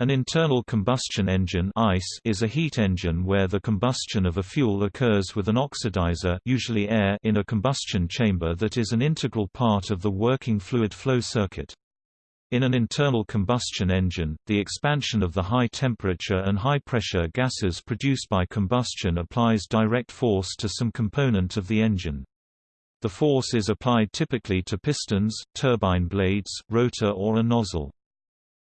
An internal combustion engine ICE is a heat engine where the combustion of a fuel occurs with an oxidizer usually air in a combustion chamber that is an integral part of the working fluid flow circuit. In an internal combustion engine, the expansion of the high temperature and high pressure gases produced by combustion applies direct force to some component of the engine. The force is applied typically to pistons, turbine blades, rotor or a nozzle.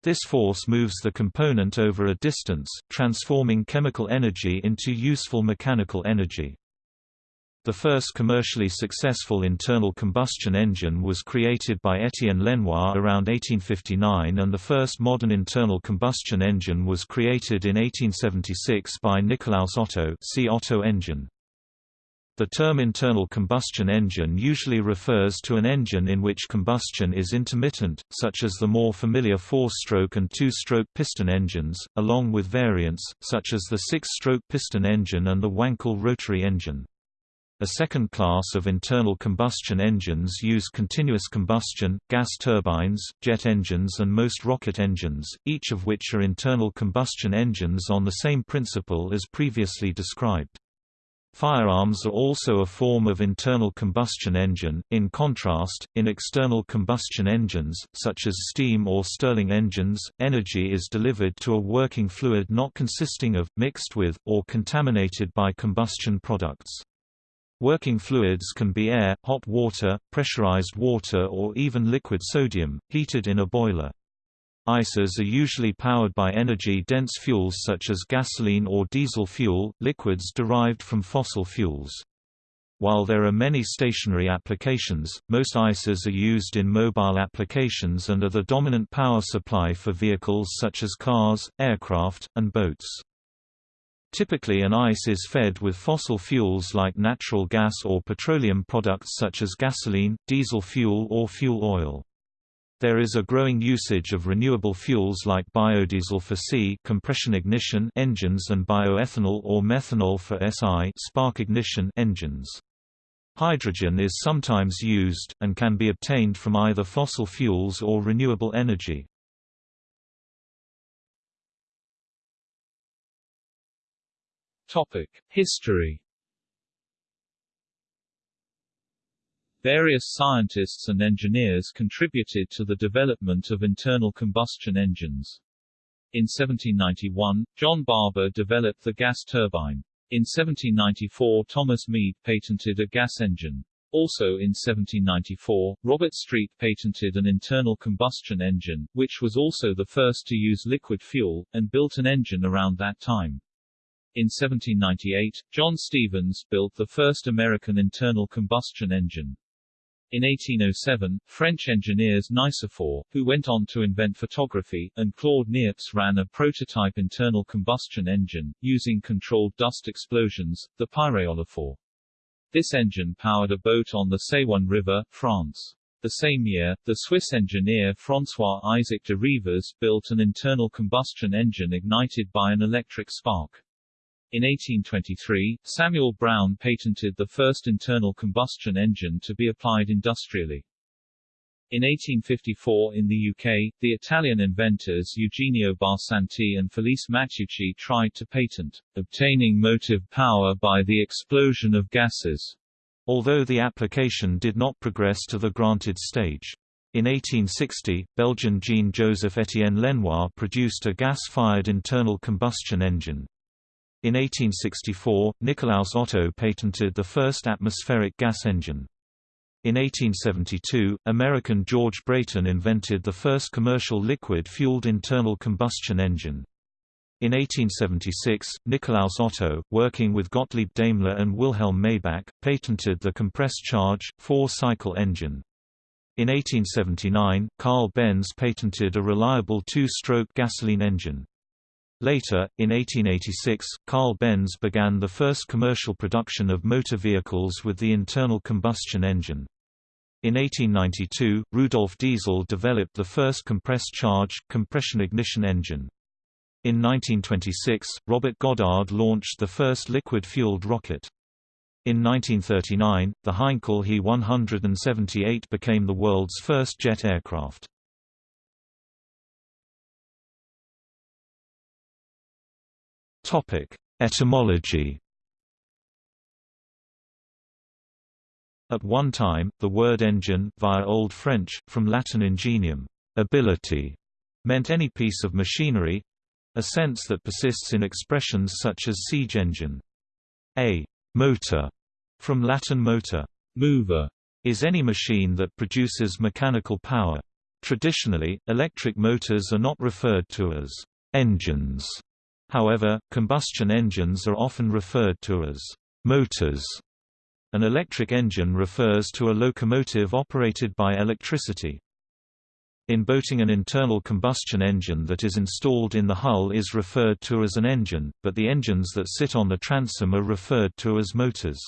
This force moves the component over a distance, transforming chemical energy into useful mechanical energy. The first commercially successful internal combustion engine was created by Étienne Lenoir around 1859 and the first modern internal combustion engine was created in 1876 by Nikolaus Otto see Otto engine. The term internal combustion engine usually refers to an engine in which combustion is intermittent, such as the more familiar four-stroke and two-stroke piston engines, along with variants, such as the six-stroke piston engine and the Wankel rotary engine. A second class of internal combustion engines use continuous combustion, gas turbines, jet engines and most rocket engines, each of which are internal combustion engines on the same principle as previously described. Firearms are also a form of internal combustion engine. In contrast, in external combustion engines, such as steam or Stirling engines, energy is delivered to a working fluid not consisting of, mixed with, or contaminated by combustion products. Working fluids can be air, hot water, pressurized water or even liquid sodium, heated in a boiler. ICEs are usually powered by energy-dense fuels such as gasoline or diesel fuel, liquids derived from fossil fuels. While there are many stationary applications, most ICEs are used in mobile applications and are the dominant power supply for vehicles such as cars, aircraft, and boats. Typically an ICE is fed with fossil fuels like natural gas or petroleum products such as gasoline, diesel fuel or fuel oil. There is a growing usage of renewable fuels like biodiesel for C compression ignition engines and bioethanol or methanol for SI spark ignition engines. Hydrogen is sometimes used, and can be obtained from either fossil fuels or renewable energy. History Various scientists and engineers contributed to the development of internal combustion engines. In 1791, John Barber developed the gas turbine. In 1794 Thomas Mead patented a gas engine. Also in 1794, Robert Street patented an internal combustion engine, which was also the first to use liquid fuel, and built an engine around that time. In 1798, John Stevens built the first American internal combustion engine. In 1807, French engineers Nicephore, who went on to invent photography, and Claude Niepce ran a prototype internal combustion engine, using controlled dust explosions, the pyréolophore. This engine powered a boat on the Saône River, France. The same year, the Swiss engineer François-Isaac de Rivaz built an internal combustion engine ignited by an electric spark. In 1823, Samuel Brown patented the first internal combustion engine to be applied industrially. In 1854 in the UK, the Italian inventors Eugenio Barsanti and Felice Matteucci tried to patent, obtaining motive power by the explosion of gases, although the application did not progress to the granted stage. In 1860, Belgian Jean-Joseph Étienne Lenoir produced a gas-fired internal combustion engine. In 1864, Nikolaus Otto patented the first atmospheric gas engine. In 1872, American George Brayton invented the first commercial liquid-fueled internal combustion engine. In 1876, Nikolaus Otto, working with Gottlieb Daimler and Wilhelm Maybach, patented the compressed charge, four-cycle engine. In 1879, Carl Benz patented a reliable two-stroke gasoline engine. Later, in 1886, Carl Benz began the first commercial production of motor vehicles with the internal combustion engine. In 1892, Rudolf Diesel developed the first compressed charge, compression ignition engine. In 1926, Robert Goddard launched the first liquid-fueled rocket. In 1939, the Heinkel He 178 became the world's first jet aircraft. Topic: Etymology. At one time, the word engine, via Old French, from Latin ingenium, ability, meant any piece of machinery a sense that persists in expressions such as siege engine. A motor, from Latin motor, mover, is any machine that produces mechanical power. Traditionally, electric motors are not referred to as engines. However, combustion engines are often referred to as motors. An electric engine refers to a locomotive operated by electricity. In boating an internal combustion engine that is installed in the hull is referred to as an engine, but the engines that sit on the transom are referred to as motors.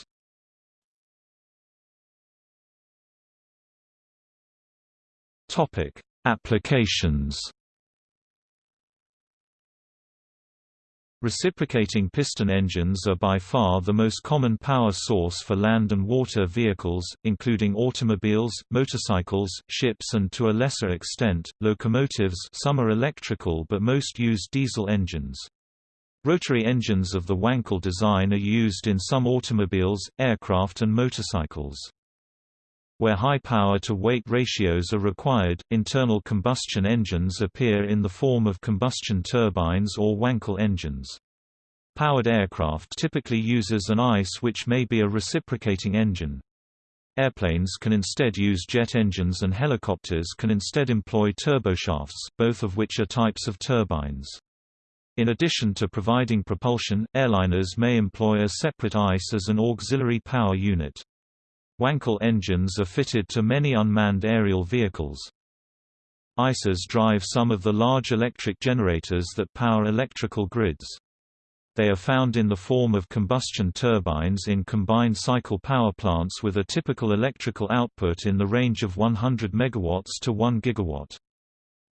Applications Reciprocating piston engines are by far the most common power source for land and water vehicles, including automobiles, motorcycles, ships and to a lesser extent, locomotives some are electrical but most use diesel engines. Rotary engines of the Wankel design are used in some automobiles, aircraft and motorcycles. Where high power-to-weight ratios are required, internal combustion engines appear in the form of combustion turbines or Wankel engines. Powered aircraft typically uses an ICE which may be a reciprocating engine. Airplanes can instead use jet engines and helicopters can instead employ turboshafts, both of which are types of turbines. In addition to providing propulsion, airliners may employ a separate ICE as an auxiliary power unit. Wankel engines are fitted to many unmanned aerial vehicles. ICEs drive some of the large electric generators that power electrical grids. They are found in the form of combustion turbines in combined cycle power plants with a typical electrical output in the range of 100 MW to 1 GW.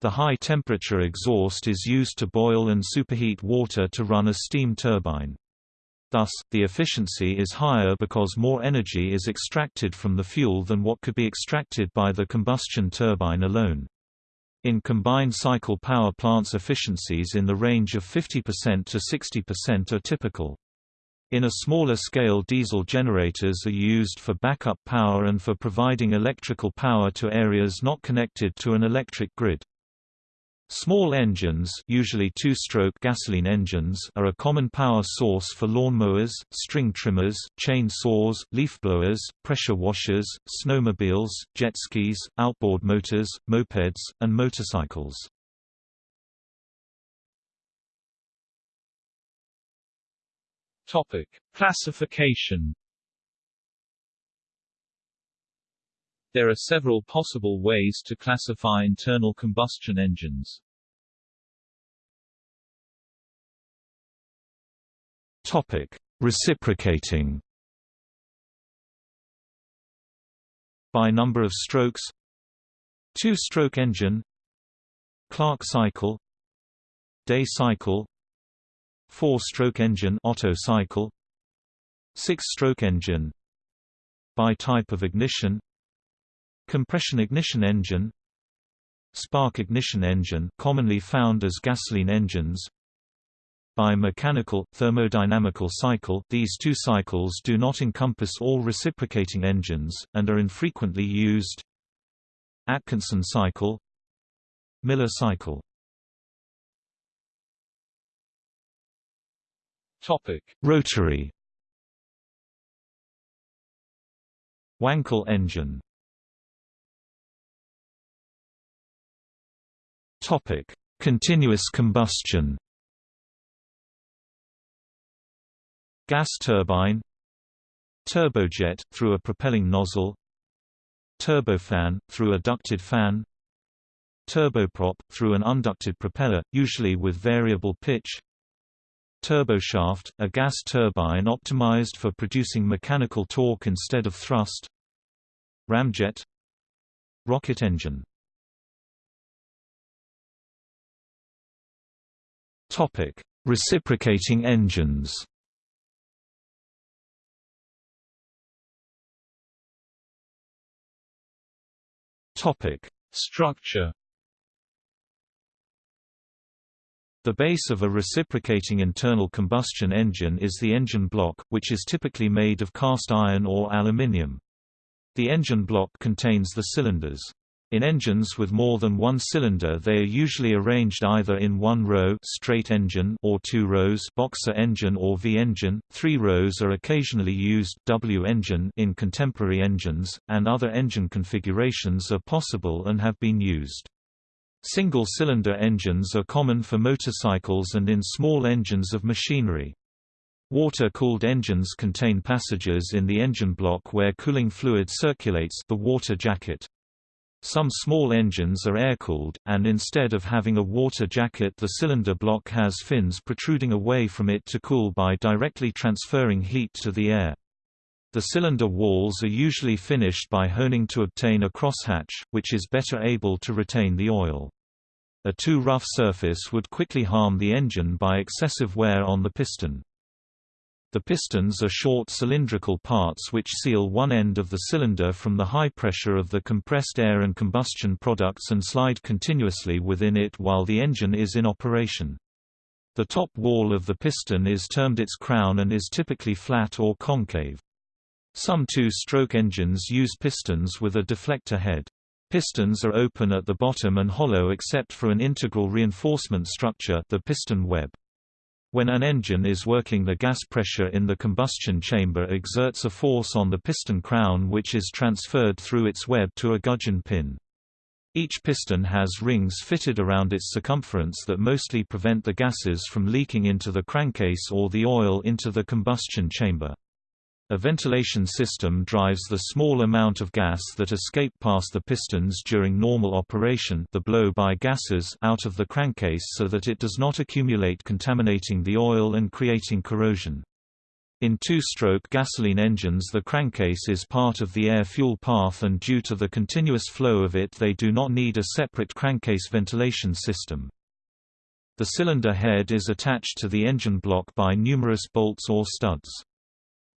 The high-temperature exhaust is used to boil and superheat water to run a steam turbine. Thus, the efficiency is higher because more energy is extracted from the fuel than what could be extracted by the combustion turbine alone. In combined cycle power plants efficiencies in the range of 50% to 60% are typical. In a smaller scale diesel generators are used for backup power and for providing electrical power to areas not connected to an electric grid. Small engines usually two-stroke gasoline engines are a common power source for lawnmowers, string trimmers, chain saws, leaf blowers, pressure washers, snowmobiles, jet skis, outboard motors, mopeds, and motorcycles. Topic: Classification There are several possible ways to classify internal combustion engines. Topic: Reciprocating. By number of strokes. Two-stroke engine. Clerk cycle. Day cycle. Four-stroke engine Otto cycle. Six-stroke engine. By type of ignition Compression ignition engine Spark ignition engine commonly found as gasoline engines By mechanical, thermodynamical cycle. These two cycles do not encompass all reciprocating engines, and are infrequently used. Atkinson cycle Miller cycle. Topic. Rotary. Wankel engine Topic: Continuous combustion. Gas turbine Turbojet, through a propelling nozzle Turbofan, through a ducted fan Turboprop, through an unducted propeller, usually with variable pitch Turboshaft, a gas turbine optimized for producing mechanical torque instead of thrust Ramjet Rocket engine Topic: Reciprocating engines. Topic: Structure. The base of a reciprocating internal combustion engine is the engine block, which is typically made of cast iron or aluminium. The engine block contains the cylinders. In engines with more than one cylinder they are usually arranged either in one row straight engine or two rows boxer engine or V-engine, three rows are occasionally used W-engine in contemporary engines, and other engine configurations are possible and have been used. Single-cylinder engines are common for motorcycles and in small engines of machinery. Water-cooled engines contain passages in the engine block where cooling fluid circulates the water jacket. Some small engines are air-cooled, and instead of having a water jacket the cylinder block has fins protruding away from it to cool by directly transferring heat to the air. The cylinder walls are usually finished by honing to obtain a crosshatch, which is better able to retain the oil. A too rough surface would quickly harm the engine by excessive wear on the piston. The pistons are short cylindrical parts which seal one end of the cylinder from the high pressure of the compressed air and combustion products and slide continuously within it while the engine is in operation. The top wall of the piston is termed its crown and is typically flat or concave. Some two-stroke engines use pistons with a deflector head. Pistons are open at the bottom and hollow except for an integral reinforcement structure the piston web. When an engine is working the gas pressure in the combustion chamber exerts a force on the piston crown which is transferred through its web to a gudgeon pin. Each piston has rings fitted around its circumference that mostly prevent the gases from leaking into the crankcase or the oil into the combustion chamber. A ventilation system drives the small amount of gas that escape past the pistons during normal operation the blow-by gases out of the crankcase so that it does not accumulate contaminating the oil and creating corrosion. In two-stroke gasoline engines the crankcase is part of the air-fuel path and due to the continuous flow of it they do not need a separate crankcase ventilation system. The cylinder head is attached to the engine block by numerous bolts or studs.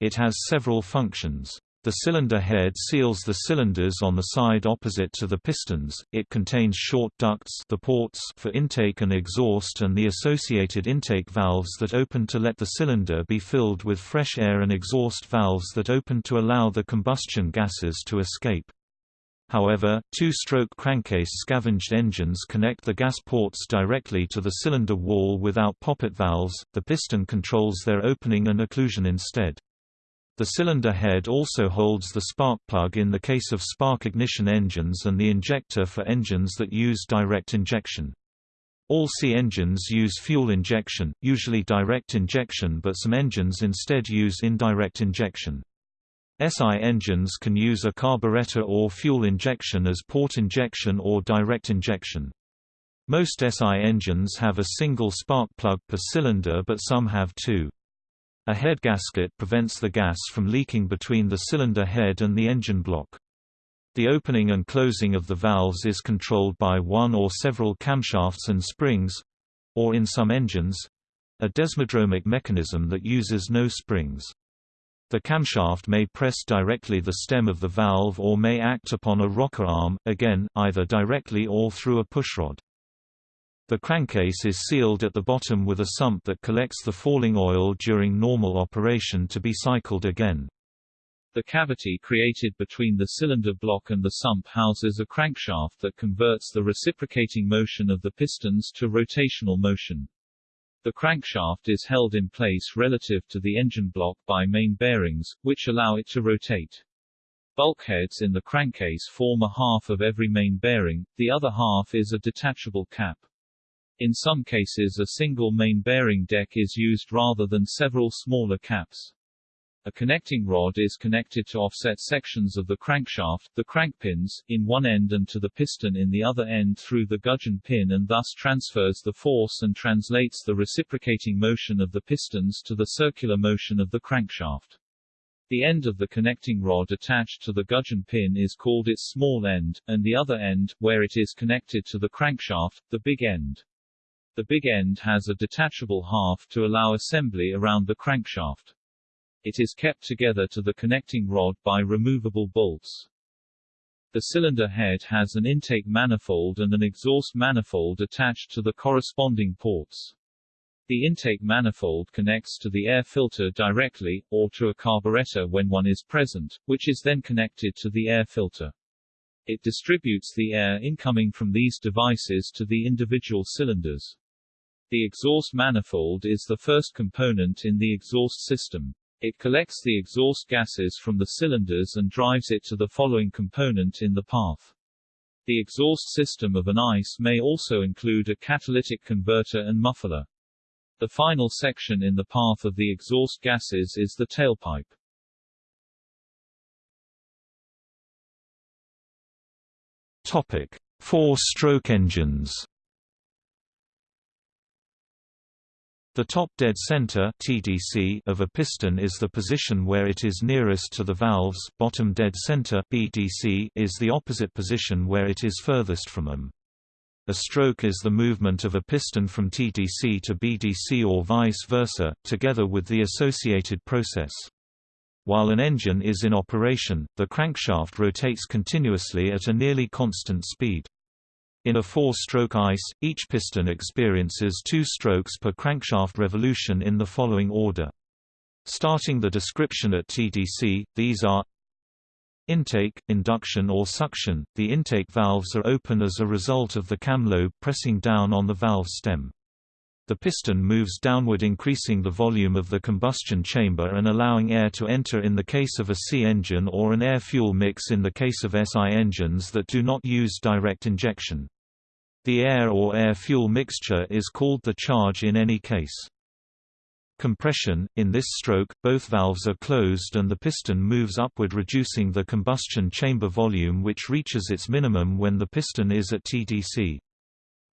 It has several functions. The cylinder head seals the cylinders on the side opposite to the pistons, it contains short ducts the ports for intake and exhaust and the associated intake valves that open to let the cylinder be filled with fresh air and exhaust valves that open to allow the combustion gases to escape. However, two-stroke crankcase scavenged engines connect the gas ports directly to the cylinder wall without poppet valves, the piston controls their opening and occlusion instead. The cylinder head also holds the spark plug in the case of spark ignition engines and the injector for engines that use direct injection. All C engines use fuel injection, usually direct injection but some engines instead use indirect injection. SI engines can use a carburetor or fuel injection as port injection or direct injection. Most SI engines have a single spark plug per cylinder but some have two. A head gasket prevents the gas from leaking between the cylinder head and the engine block. The opening and closing of the valves is controlled by one or several camshafts and springs—or in some engines—a desmodromic mechanism that uses no springs. The camshaft may press directly the stem of the valve or may act upon a rocker arm, again, either directly or through a pushrod. The crankcase is sealed at the bottom with a sump that collects the falling oil during normal operation to be cycled again. The cavity created between the cylinder block and the sump houses a crankshaft that converts the reciprocating motion of the pistons to rotational motion. The crankshaft is held in place relative to the engine block by main bearings, which allow it to rotate. Bulkheads in the crankcase form a half of every main bearing, the other half is a detachable cap. In some cases a single main bearing deck is used rather than several smaller caps. A connecting rod is connected to offset sections of the crankshaft, the crankpins, in one end and to the piston in the other end through the gudgeon pin and thus transfers the force and translates the reciprocating motion of the pistons to the circular motion of the crankshaft. The end of the connecting rod attached to the gudgeon pin is called its small end, and the other end, where it is connected to the crankshaft, the big end. The big end has a detachable half to allow assembly around the crankshaft. It is kept together to the connecting rod by removable bolts. The cylinder head has an intake manifold and an exhaust manifold attached to the corresponding ports. The intake manifold connects to the air filter directly, or to a carburetor when one is present, which is then connected to the air filter. It distributes the air incoming from these devices to the individual cylinders. The exhaust manifold is the first component in the exhaust system. It collects the exhaust gases from the cylinders and drives it to the following component in the path. The exhaust system of an ICE may also include a catalytic converter and muffler. The final section in the path of the exhaust gases is the tailpipe. Topic: Four-stroke engines. The top dead center (TDC) of a piston is the position where it is nearest to the valves. Bottom dead center (BDC) is the opposite position where it is furthest from them. A stroke is the movement of a piston from TDC to BDC or vice versa, together with the associated process. While an engine is in operation, the crankshaft rotates continuously at a nearly constant speed. In a four-stroke ICE, each piston experiences two strokes per crankshaft revolution in the following order. Starting the description at TDC, these are Intake, induction or suction – The intake valves are open as a result of the cam lobe pressing down on the valve stem. The piston moves downward increasing the volume of the combustion chamber and allowing air to enter in the case of a C engine or an air-fuel mix in the case of SI engines that do not use direct injection. The air or air-fuel mixture is called the charge in any case. Compression – In this stroke, both valves are closed and the piston moves upward reducing the combustion chamber volume which reaches its minimum when the piston is at TDC.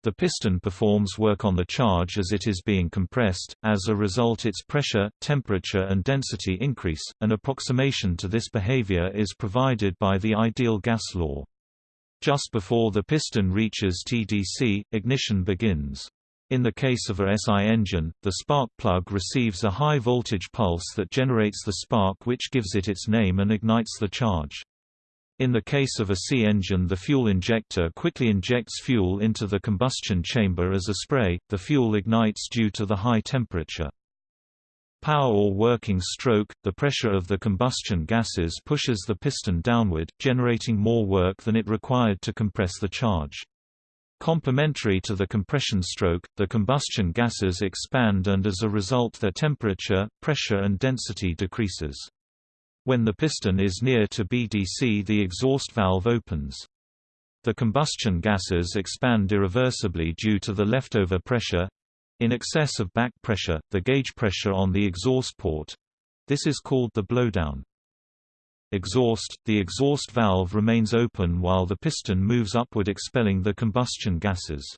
The piston performs work on the charge as it is being compressed, as a result its pressure, temperature and density increase. An approximation to this behavior is provided by the ideal gas law. Just before the piston reaches TDC, ignition begins. In the case of a SI engine, the spark plug receives a high voltage pulse that generates the spark which gives it its name and ignites the charge. In the case of a C engine the fuel injector quickly injects fuel into the combustion chamber as a spray, the fuel ignites due to the high temperature. Power or working stroke, the pressure of the combustion gases pushes the piston downward, generating more work than it required to compress the charge. Complementary to the compression stroke, the combustion gases expand and as a result their temperature, pressure and density decreases. When the piston is near to BDC the exhaust valve opens. The combustion gases expand irreversibly due to the leftover pressure in excess of back pressure, the gauge pressure on the exhaust port. This is called the blowdown. Exhaust – The exhaust valve remains open while the piston moves upward expelling the combustion gases.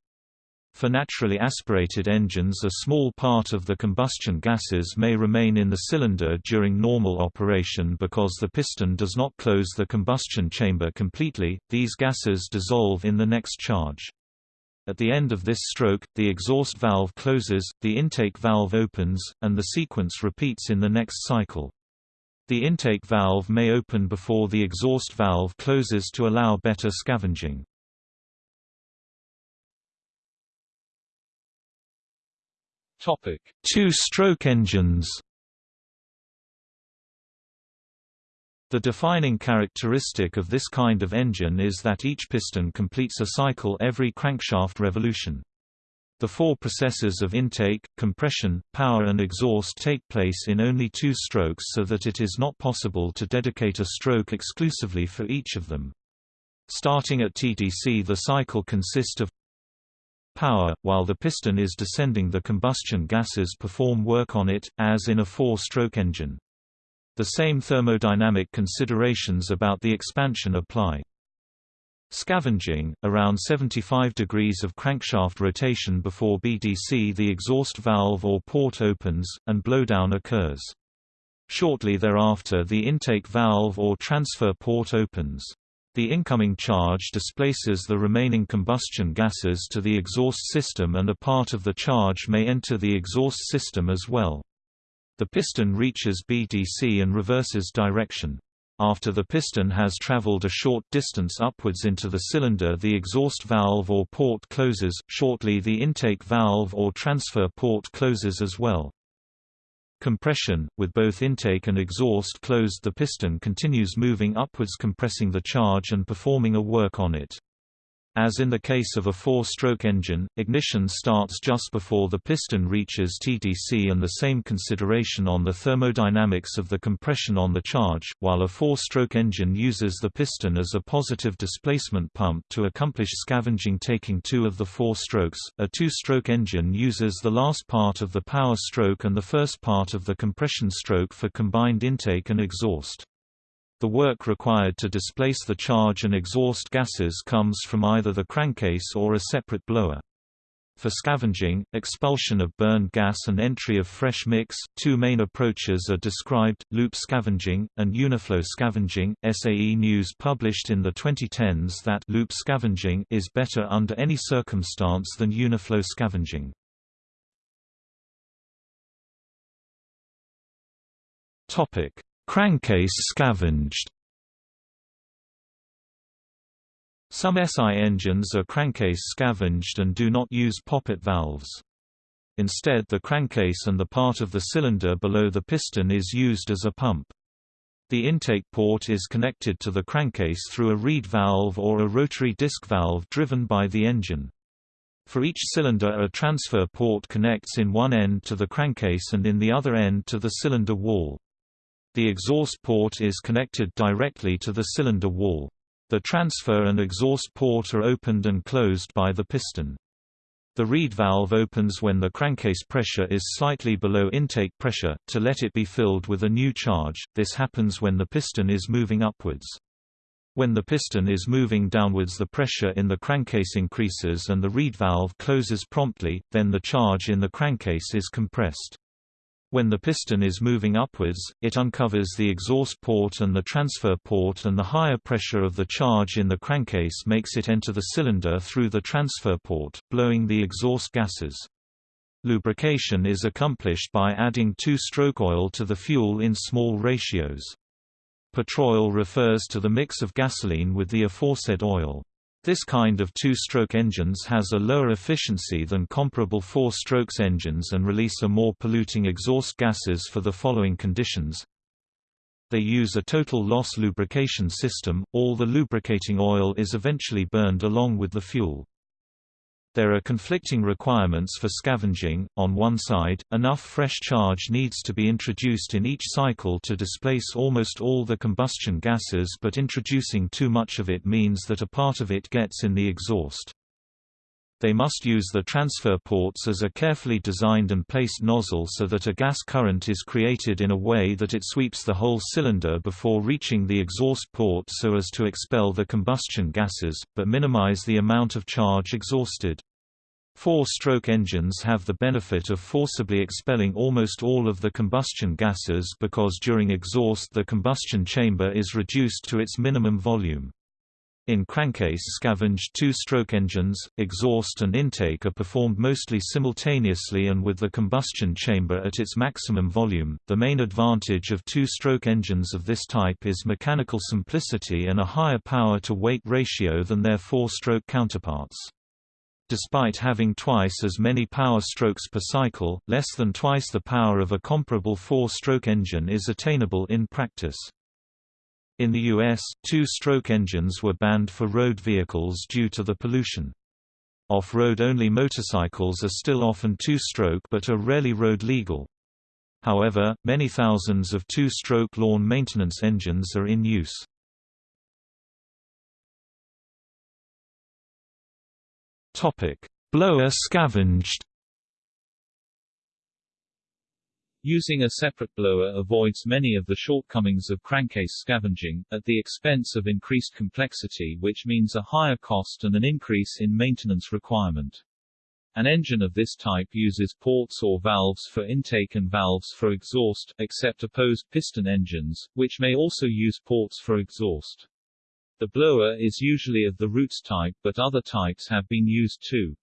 For naturally aspirated engines a small part of the combustion gases may remain in the cylinder during normal operation because the piston does not close the combustion chamber completely, these gases dissolve in the next charge. At the end of this stroke, the exhaust valve closes, the intake valve opens, and the sequence repeats in the next cycle. The intake valve may open before the exhaust valve closes to allow better scavenging. Two-stroke engines. The defining characteristic of this kind of engine is that each piston completes a cycle every crankshaft revolution. The four processes of intake, compression, power and exhaust take place in only two strokes so that it is not possible to dedicate a stroke exclusively for each of them. Starting at TDC the cycle consists of power, while the piston is descending the combustion gases perform work on it, as in a four-stroke engine. The same thermodynamic considerations about the expansion apply. Scavenging, around 75 degrees of crankshaft rotation before BDC the exhaust valve or port opens, and blowdown occurs. Shortly thereafter the intake valve or transfer port opens. The incoming charge displaces the remaining combustion gases to the exhaust system and a part of the charge may enter the exhaust system as well. The piston reaches BDC and reverses direction. After the piston has traveled a short distance upwards into the cylinder the exhaust valve or port closes, shortly the intake valve or transfer port closes as well. Compression, with both intake and exhaust closed the piston continues moving upwards compressing the charge and performing a work on it. As in the case of a four-stroke engine, ignition starts just before the piston reaches TDC and the same consideration on the thermodynamics of the compression on the charge, while a four-stroke engine uses the piston as a positive displacement pump to accomplish scavenging taking two of the four strokes. A two-stroke engine uses the last part of the power stroke and the first part of the compression stroke for combined intake and exhaust. The work required to displace the charge and exhaust gases comes from either the crankcase or a separate blower. For scavenging, expulsion of burned gas and entry of fresh mix, two main approaches are described, loop scavenging, and uniflow scavenging. SAE News published in the 2010s that loop scavenging is better under any circumstance than uniflow scavenging. Crankcase scavenged Some SI engines are crankcase scavenged and do not use poppet valves. Instead the crankcase and the part of the cylinder below the piston is used as a pump. The intake port is connected to the crankcase through a reed valve or a rotary disc valve driven by the engine. For each cylinder a transfer port connects in one end to the crankcase and in the other end to the cylinder wall. The exhaust port is connected directly to the cylinder wall. The transfer and exhaust port are opened and closed by the piston. The reed valve opens when the crankcase pressure is slightly below intake pressure, to let it be filled with a new charge, this happens when the piston is moving upwards. When the piston is moving downwards the pressure in the crankcase increases and the reed valve closes promptly, then the charge in the crankcase is compressed. When the piston is moving upwards, it uncovers the exhaust port and the transfer port and the higher pressure of the charge in the crankcase makes it enter the cylinder through the transfer port, blowing the exhaust gases. Lubrication is accomplished by adding two-stroke oil to the fuel in small ratios. Petroil refers to the mix of gasoline with the aforesaid oil. This kind of two-stroke engines has a lower efficiency than comparable four-strokes engines and release a more polluting exhaust gases for the following conditions. They use a total loss lubrication system, all the lubricating oil is eventually burned along with the fuel. There are conflicting requirements for scavenging. On one side, enough fresh charge needs to be introduced in each cycle to displace almost all the combustion gases, but introducing too much of it means that a part of it gets in the exhaust. They must use the transfer ports as a carefully designed and placed nozzle so that a gas current is created in a way that it sweeps the whole cylinder before reaching the exhaust port so as to expel the combustion gases, but minimize the amount of charge exhausted. Four-stroke engines have the benefit of forcibly expelling almost all of the combustion gases because during exhaust the combustion chamber is reduced to its minimum volume. In crankcase scavenged two-stroke engines, exhaust and intake are performed mostly simultaneously and with the combustion chamber at its maximum volume. The main advantage of two-stroke engines of this type is mechanical simplicity and a higher power-to-weight ratio than their four-stroke counterparts. Despite having twice as many power strokes per cycle, less than twice the power of a comparable four-stroke engine is attainable in practice. In the U.S., two-stroke engines were banned for road vehicles due to the pollution. Off-road only motorcycles are still often two-stroke but are rarely road legal. However, many thousands of two-stroke lawn maintenance engines are in use. Blower scavenged Using a separate blower avoids many of the shortcomings of crankcase scavenging, at the expense of increased complexity which means a higher cost and an increase in maintenance requirement. An engine of this type uses ports or valves for intake and valves for exhaust, except opposed piston engines, which may also use ports for exhaust. The blower is usually of the Roots type but other types have been used too.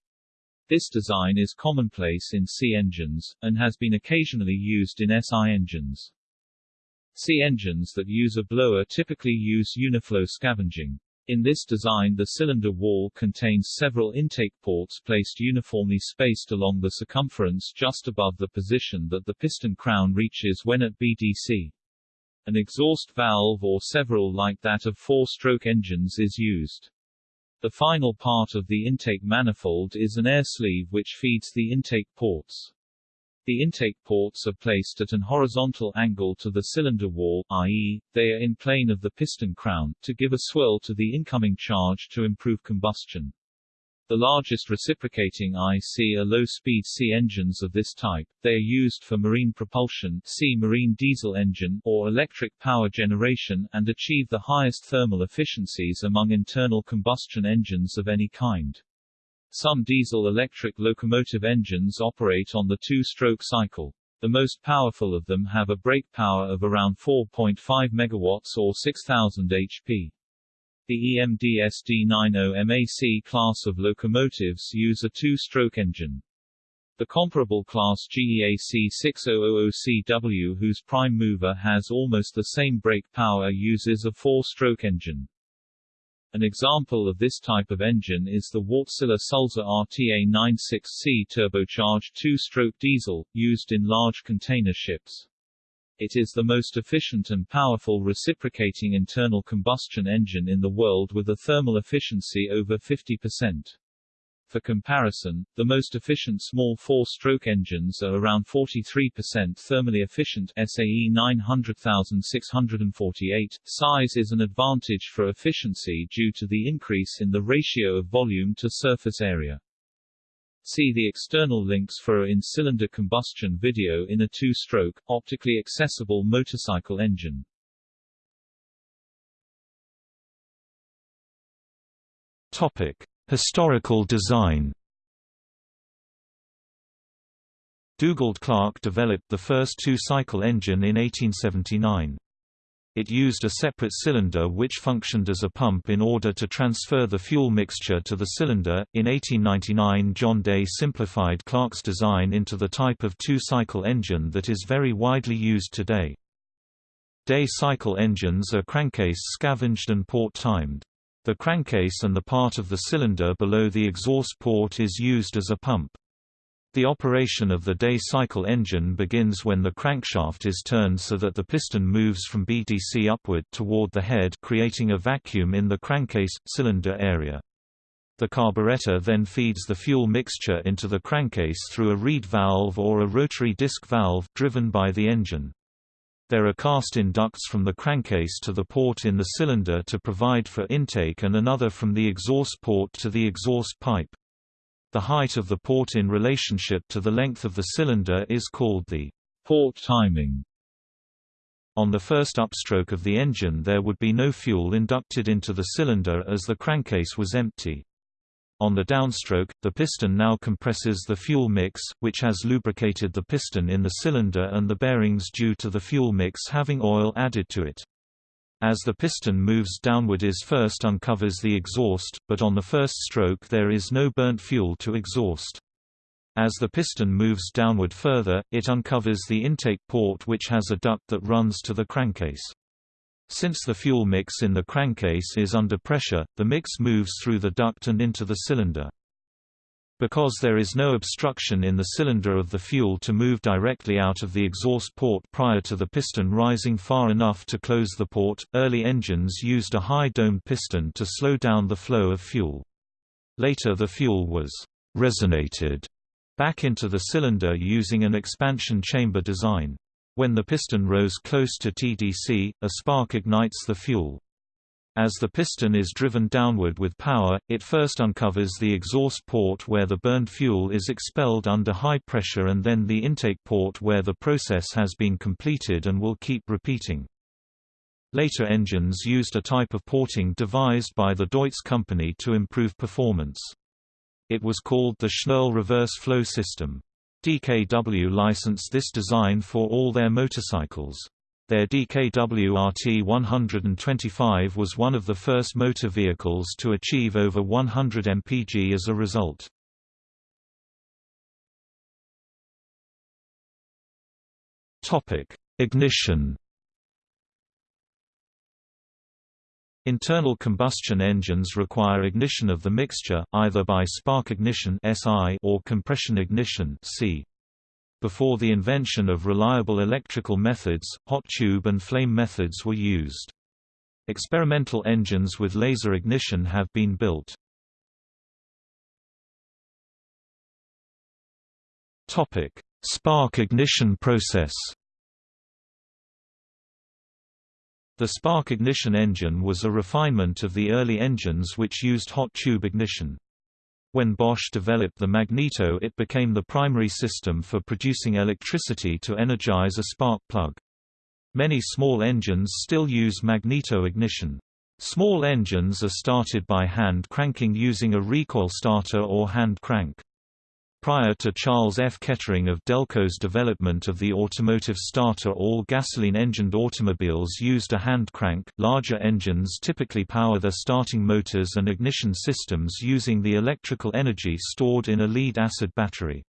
This design is commonplace in C engines, and has been occasionally used in SI engines. C engines that use a blower typically use uniflow scavenging. In this design the cylinder wall contains several intake ports placed uniformly spaced along the circumference just above the position that the piston crown reaches when at BDC. An exhaust valve or several like that of four-stroke engines is used. The final part of the intake manifold is an air sleeve which feeds the intake ports. The intake ports are placed at an horizontal angle to the cylinder wall, i.e., they are in plane of the piston crown, to give a swirl to the incoming charge to improve combustion. The largest reciprocating IC are low-speed C engines of this type. They are used for marine propulsion C marine diesel engine or electric power generation and achieve the highest thermal efficiencies among internal combustion engines of any kind. Some diesel-electric locomotive engines operate on the two-stroke cycle. The most powerful of them have a brake power of around 4.5 MW or 6000 HP. The EMD SD90 MAC class of locomotives use a two-stroke engine. The comparable class GEAC 6000CW whose prime mover has almost the same brake power uses a four-stroke engine. An example of this type of engine is the Wärtsilä Sulzer RTA96C turbocharged two-stroke diesel, used in large container ships. It is the most efficient and powerful reciprocating internal combustion engine in the world with a thermal efficiency over 50%. For comparison, the most efficient small four-stroke engines are around 43% thermally efficient SAE 900648. Size is an advantage for efficiency due to the increase in the ratio of volume to surface area. See the external links for a in-cylinder combustion video in a two-stroke, optically accessible motorcycle engine. Topic. Historical design Dugald Clerk developed the first two-cycle engine in 1879. It used a separate cylinder which functioned as a pump in order to transfer the fuel mixture to the cylinder. In 1899, John Day simplified Clerk's design into the type of two-cycle engine that is very widely used today. Day cycle engines are crankcase scavenged and port-timed. The crankcase and the part of the cylinder below the exhaust port is used as a pump. The operation of the day cycle engine begins when the crankshaft is turned so that the piston moves from BDC upward toward the head creating a vacuum in the crankcase, cylinder area. The carburetor then feeds the fuel mixture into the crankcase through a reed valve or a rotary disc valve driven by the engine. There are cast-in ducts from the crankcase to the port in the cylinder to provide for intake and another from the exhaust port to the exhaust pipe. The height of the port in relationship to the length of the cylinder is called the port timing. On the first upstroke of the engine there would be no fuel inducted into the cylinder as the crankcase was empty. On the downstroke, the piston now compresses the fuel mix, which has lubricated the piston in the cylinder and the bearings due to the fuel mix having oil added to it. As the piston moves downward is first uncovers the exhaust, but on the first stroke there is no burnt fuel to exhaust. As the piston moves downward further, it uncovers the intake port which has a duct that runs to the crankcase. Since the fuel mix in the crankcase is under pressure, the mix moves through the duct and into the cylinder. Because there is no obstruction in the cylinder of the fuel to move directly out of the exhaust port prior to the piston rising far enough to close the port, early engines used a high domed piston to slow down the flow of fuel. Later the fuel was resonated back into the cylinder using an expansion chamber design. When the piston rose close to TDC, a spark ignites the fuel. As the piston is driven downward with power, it first uncovers the exhaust port where the burned fuel is expelled under high pressure and then the intake port where the process has been completed and will keep repeating. Later engines used a type of porting devised by the Deutz company to improve performance. It was called the Schnuerle reverse flow system. DKW licensed this design for all their motorcycles. Their DKW RT-125 was one of the first motor vehicles to achieve over 100 mpg as a result. Ignition Internal combustion engines require ignition of the mixture, either by spark ignition or compression ignition C. Before the invention of reliable electrical methods, hot tube and flame methods were used. Experimental engines with laser ignition have been built. Topic: Spark ignition process The spark ignition engine was a refinement of the early engines which used hot tube ignition. When Bosch developed the magneto it became the primary system for producing electricity to energize a spark plug. Many small engines still use magneto ignition. Small engines are started by hand cranking using a recoil starter or hand crank. Prior to Charles F. Kettering of Delco's development of the automotive starter all gasoline-engined automobiles used a hand crank. Larger engines typically power their starting motors and ignition systems using the electrical energy stored in a lead-acid battery.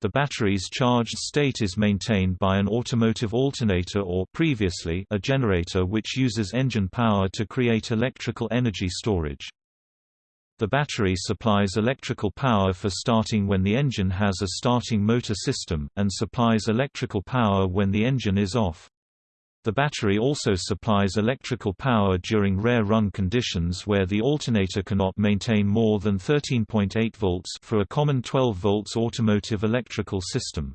The battery's charged state is maintained by an automotive alternator or previously a generator which uses engine power to create electrical energy storage. The battery supplies electrical power for starting when the engine has a starting motor system, and supplies electrical power when the engine is off. The battery also supplies electrical power during rare run conditions where the alternator cannot maintain more than 13.8 volts for a common 12 volts automotive electrical system.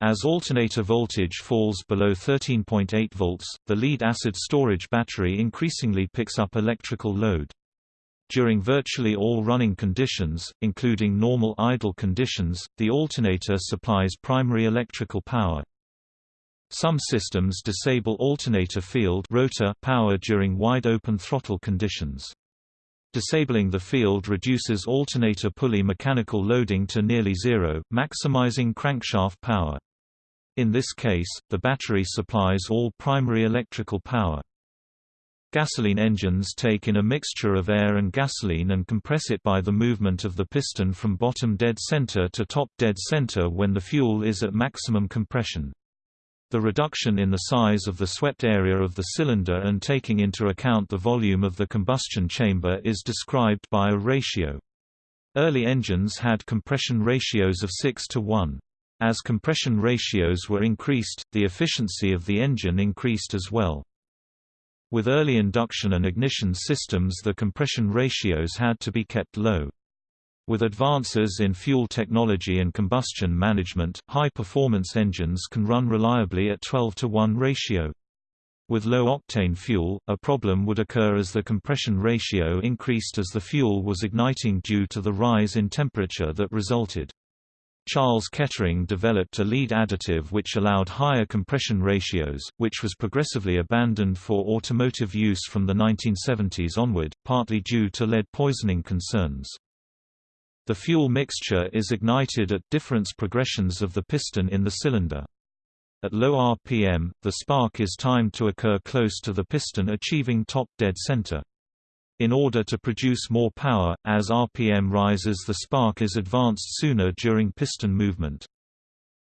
As alternator voltage falls below 13.8 volts, the lead-acid storage battery increasingly picks up electrical load. During virtually all running conditions, including normal idle conditions, the alternator supplies primary electrical power. Some systems disable alternator field rotor power during wide-open throttle conditions. Disabling the field reduces alternator pulley mechanical loading to nearly zero, maximizing crankshaft power. In this case, the battery supplies all primary electrical power. Gasoline engines take in a mixture of air and gasoline and compress it by the movement of the piston from bottom dead center to top dead center when the fuel is at maximum compression. The reduction in the size of the swept area of the cylinder and taking into account the volume of the combustion chamber is described by a ratio. Early engines had compression ratios of 6 to 1. As compression ratios were increased, the efficiency of the engine increased as well. With early induction and ignition systems the compression ratios had to be kept low. With advances in fuel technology and combustion management, high-performance engines can run reliably at 12 to 1 ratio. With low-octane fuel, a problem would occur as the compression ratio increased as the fuel was igniting due to the rise in temperature that resulted. Charles Kettering developed a lead additive which allowed higher compression ratios, which was progressively abandoned for automotive use from the 1970s onward, partly due to lead poisoning concerns. The fuel mixture is ignited at difference progressions of the piston in the cylinder. At low RPM, the spark is timed to occur close to the piston achieving top dead center. In order to produce more power, as RPM rises the spark is advanced sooner during piston movement.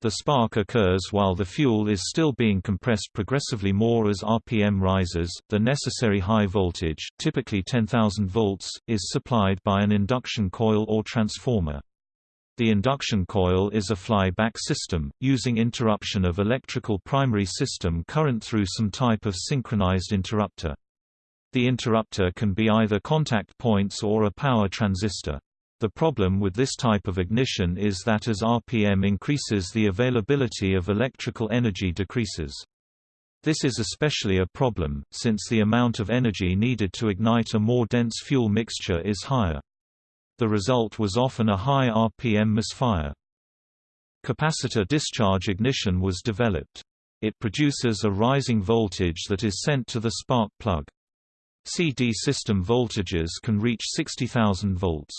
The spark occurs while the fuel is still being compressed progressively more as RPM rises. The necessary high voltage, typically 10,000 volts, is supplied by an induction coil or transformer. The induction coil is a fly-back system, using interruption of electrical primary system current through some type of synchronized interrupter. The interrupter can be either contact points or a power transistor. The problem with this type of ignition is that as RPM increases the availability of electrical energy decreases. This is especially a problem, since the amount of energy needed to ignite a more dense fuel mixture is higher. The result was often a high RPM misfire. Capacitor discharge ignition was developed. It produces a rising voltage that is sent to the spark plug. CD system voltages can reach 60,000 volts.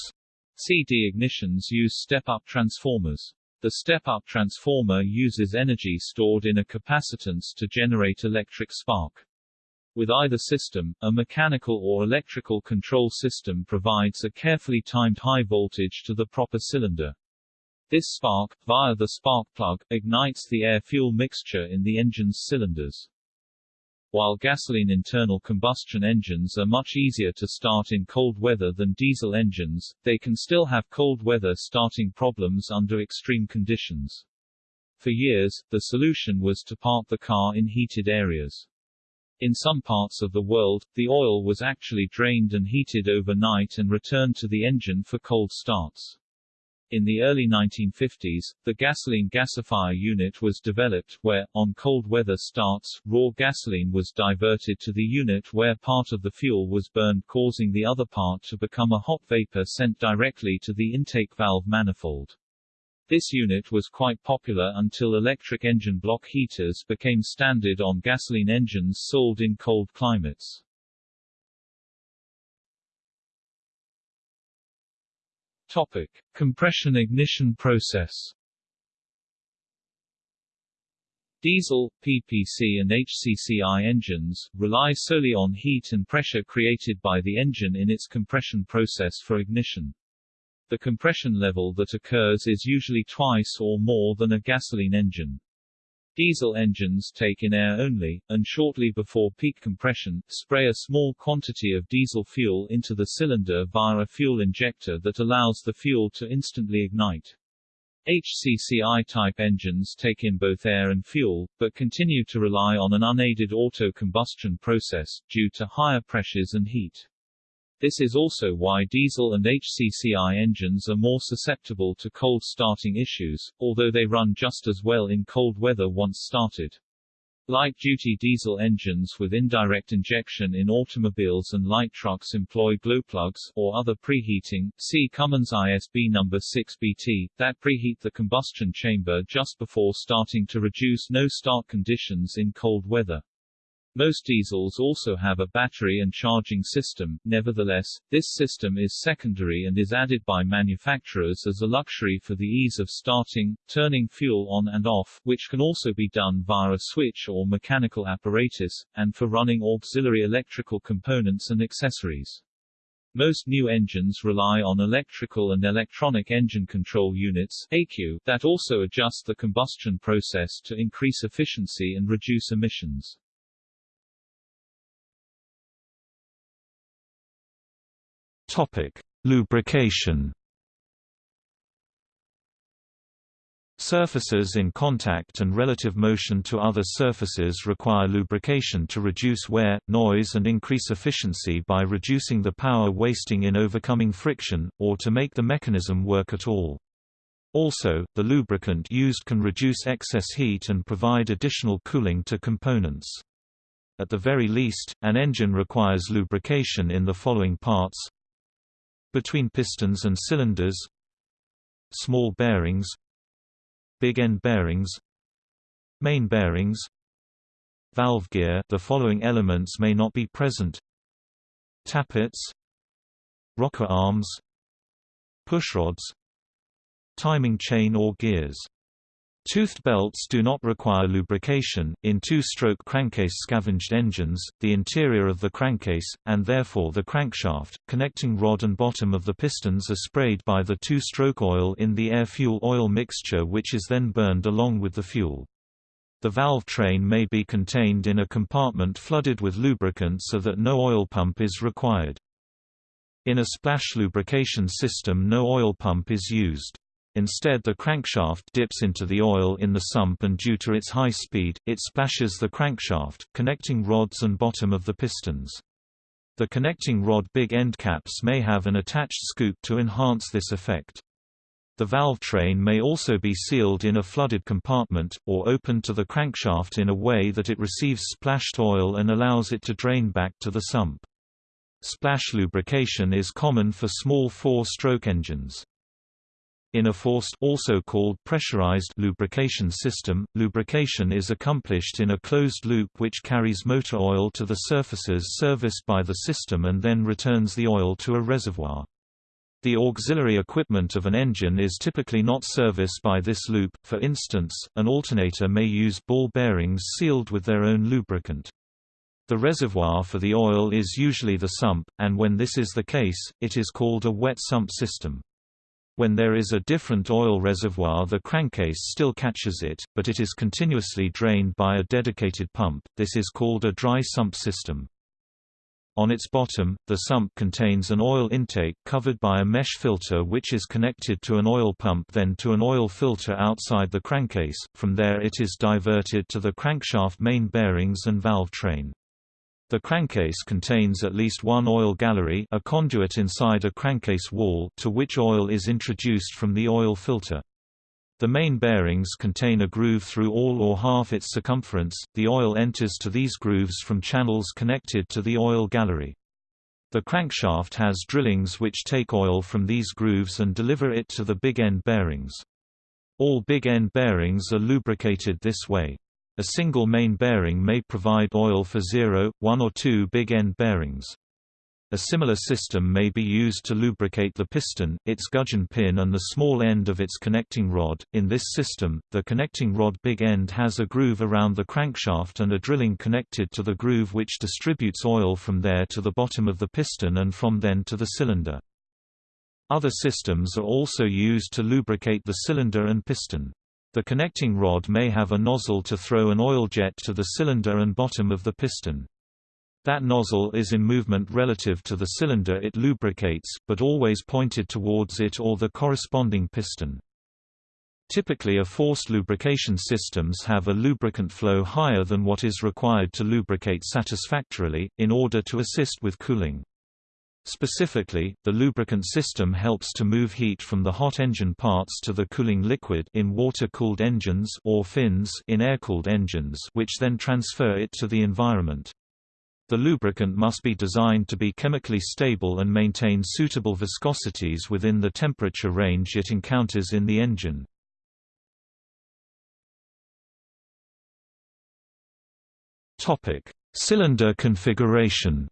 CD ignitions use step-up transformers. The step-up transformer uses energy stored in a capacitance to generate electric spark. With either system, a mechanical or electrical control system provides a carefully timed high voltage to the proper cylinder. This spark, via the spark plug, ignites the air-fuel mixture in the engine's cylinders. While gasoline internal combustion engines are much easier to start in cold weather than diesel engines, they can still have cold weather starting problems under extreme conditions. For years, the solution was to park the car in heated areas. In some parts of the world, the oil was actually drained and heated overnight and returned to the engine for cold starts. In the early 1950s, the gasoline gasifier unit was developed, where, on cold weather starts, raw gasoline was diverted to the unit where part of the fuel was burned causing the other part to become a hot vapor sent directly to the intake valve manifold. This unit was quite popular until electric engine block heaters became standard on gasoline engines sold in cold climates. Topic: Compression ignition process. Diesel, PPC and HCCI engines, rely solely on heat and pressure created by the engine in its compression process for ignition. The compression level that occurs is usually twice or more than a gasoline engine. Diesel engines take in air only, and shortly before peak compression, spray a small quantity of diesel fuel into the cylinder via a fuel injector that allows the fuel to instantly ignite. HCCI-type engines take in both air and fuel, but continue to rely on an unaided auto-combustion process, due to higher pressures and heat. This is also why diesel and HCCI engines are more susceptible to cold starting issues, although they run just as well in cold weather once started. Light-duty diesel engines with indirect injection in automobiles and light trucks employ glowplugs, or other preheating, see Cummins ISB number 6BT, that preheat the combustion chamber just before starting to reduce no-start conditions in cold weather. Most diesels also have a battery and charging system, nevertheless, this system is secondary and is added by manufacturers as a luxury for the ease of starting, turning fuel on and off, which can also be done via a switch or mechanical apparatus, and for running auxiliary electrical components and accessories. Most new engines rely on electrical and electronic engine control units ECU, that also adjust the combustion process to increase efficiency and reduce emissions. Topic: Lubrication. Surfaces in contact and relative motion to other surfaces require lubrication to reduce wear, noise and increase efficiency by reducing the power wasting in overcoming friction, or to make the mechanism work at all. Also, the lubricant used can reduce excess heat and provide additional cooling to components. At the very least, an engine requires lubrication in the following parts between pistons and cylinders Small bearings Big end bearings Main bearings Valve gear the following elements may not be present Tappets Rocker arms Pushrods Timing chain or gears Toothed belts do not require lubrication. In two-stroke crankcase scavenged engines, the interior of the crankcase, and therefore the crankshaft, connecting rod and bottom of the pistons are sprayed by the two-stroke oil in the air-fuel oil mixture which is then burned along with the fuel. The valve train may be contained in a compartment flooded with lubricant so that no oil pump is required. In a splash lubrication system no oil pump is used. Instead the crankshaft dips into the oil in the sump and due to its high speed, it splashes the crankshaft, connecting rods and bottom of the pistons. The connecting rod big end caps may have an attached scoop to enhance this effect. The valve train may also be sealed in a flooded compartment, or opened to the crankshaft in a way that it receives splashed oil and allows it to drain back to the sump. Splash lubrication is common for small four-stroke engines. In a forced also called pressurized lubrication system, lubrication is accomplished in a closed loop which carries motor oil to the surfaces serviced by the system and then returns the oil to a reservoir. The auxiliary equipment of an engine is typically not serviced by this loop, for instance, an alternator may use ball bearings sealed with their own lubricant. The reservoir for the oil is usually the sump, and when this is the case, it is called a wet sump system. When there is a different oil reservoir the crankcase still catches it, but it is continuously drained by a dedicated pump, this is called a dry sump system. On its bottom, the sump contains an oil intake covered by a mesh filter which is connected to an oil pump then to an oil filter outside the crankcase, from there it is diverted to the crankshaft main bearings and valve train. The crankcase contains at least one oil gallery a conduit inside a crankcase wall to which oil is introduced from the oil filter. The main bearings contain a groove through all or half its circumference, the oil enters to these grooves from channels connected to the oil gallery. The crankshaft has drillings which take oil from these grooves and deliver it to the big end bearings. All big end bearings are lubricated this way. A single main bearing may provide oil for zero, one or 2 big end bearings. A similar system may be used to lubricate the piston, its gudgeon pin and the small end of its connecting rod. In this system, the connecting rod big end has a groove around the crankshaft and a drilling connected to the groove which distributes oil from there to the bottom of the piston and from then to the cylinder. Other systems are also used to lubricate the cylinder and piston. The connecting rod may have a nozzle to throw an oil jet to the cylinder and bottom of the piston. That nozzle is in movement relative to the cylinder it lubricates, but always pointed towards it or the corresponding piston. Typically a forced lubrication systems have a lubricant flow higher than what is required to lubricate satisfactorily, in order to assist with cooling. Specifically, the lubricant system helps to move heat from the hot engine parts to the cooling liquid in water-cooled engines or fins in air-cooled engines which then transfer it to the environment. The lubricant must be designed to be chemically stable and maintain suitable viscosities within the temperature range it encounters in the engine. Cylinder configuration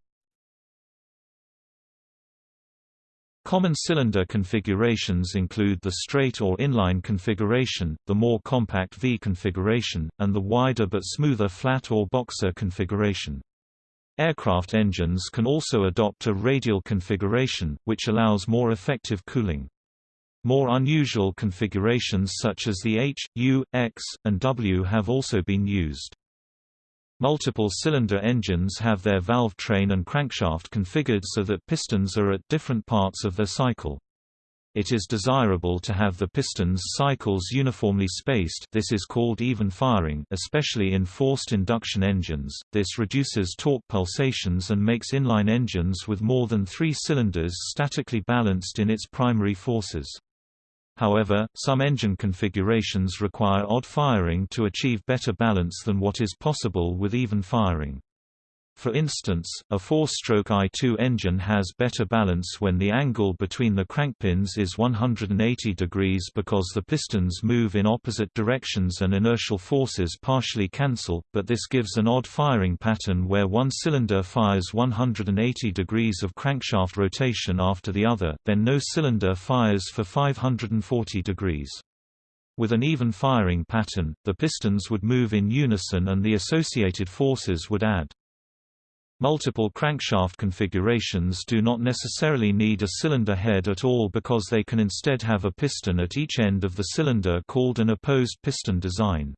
Common cylinder configurations include the straight or inline configuration, the more compact V configuration, and the wider but smoother flat or boxer configuration. Aircraft engines can also adopt a radial configuration, which allows more effective cooling. More unusual configurations such as the H, U, X, and W have also been used. Multiple cylinder engines have their valve train and crankshaft configured so that pistons are at different parts of their cycle. It is desirable to have the piston's cycles uniformly spaced this is called even firing especially in forced induction engines, this reduces torque pulsations and makes inline engines with more than three cylinders statically balanced in its primary forces. However, some engine configurations require odd firing to achieve better balance than what is possible with even firing. For instance, a four-stroke I2 engine has better balance when the angle between the crankpins is 180 degrees because the pistons move in opposite directions and inertial forces partially cancel, but this gives an odd firing pattern where one cylinder fires 180 degrees of crankshaft rotation after the other, then no cylinder fires for 540 degrees. With an even firing pattern, the pistons would move in unison and the associated forces would add. Multiple crankshaft configurations do not necessarily need a cylinder head at all because they can instead have a piston at each end of the cylinder called an opposed piston design.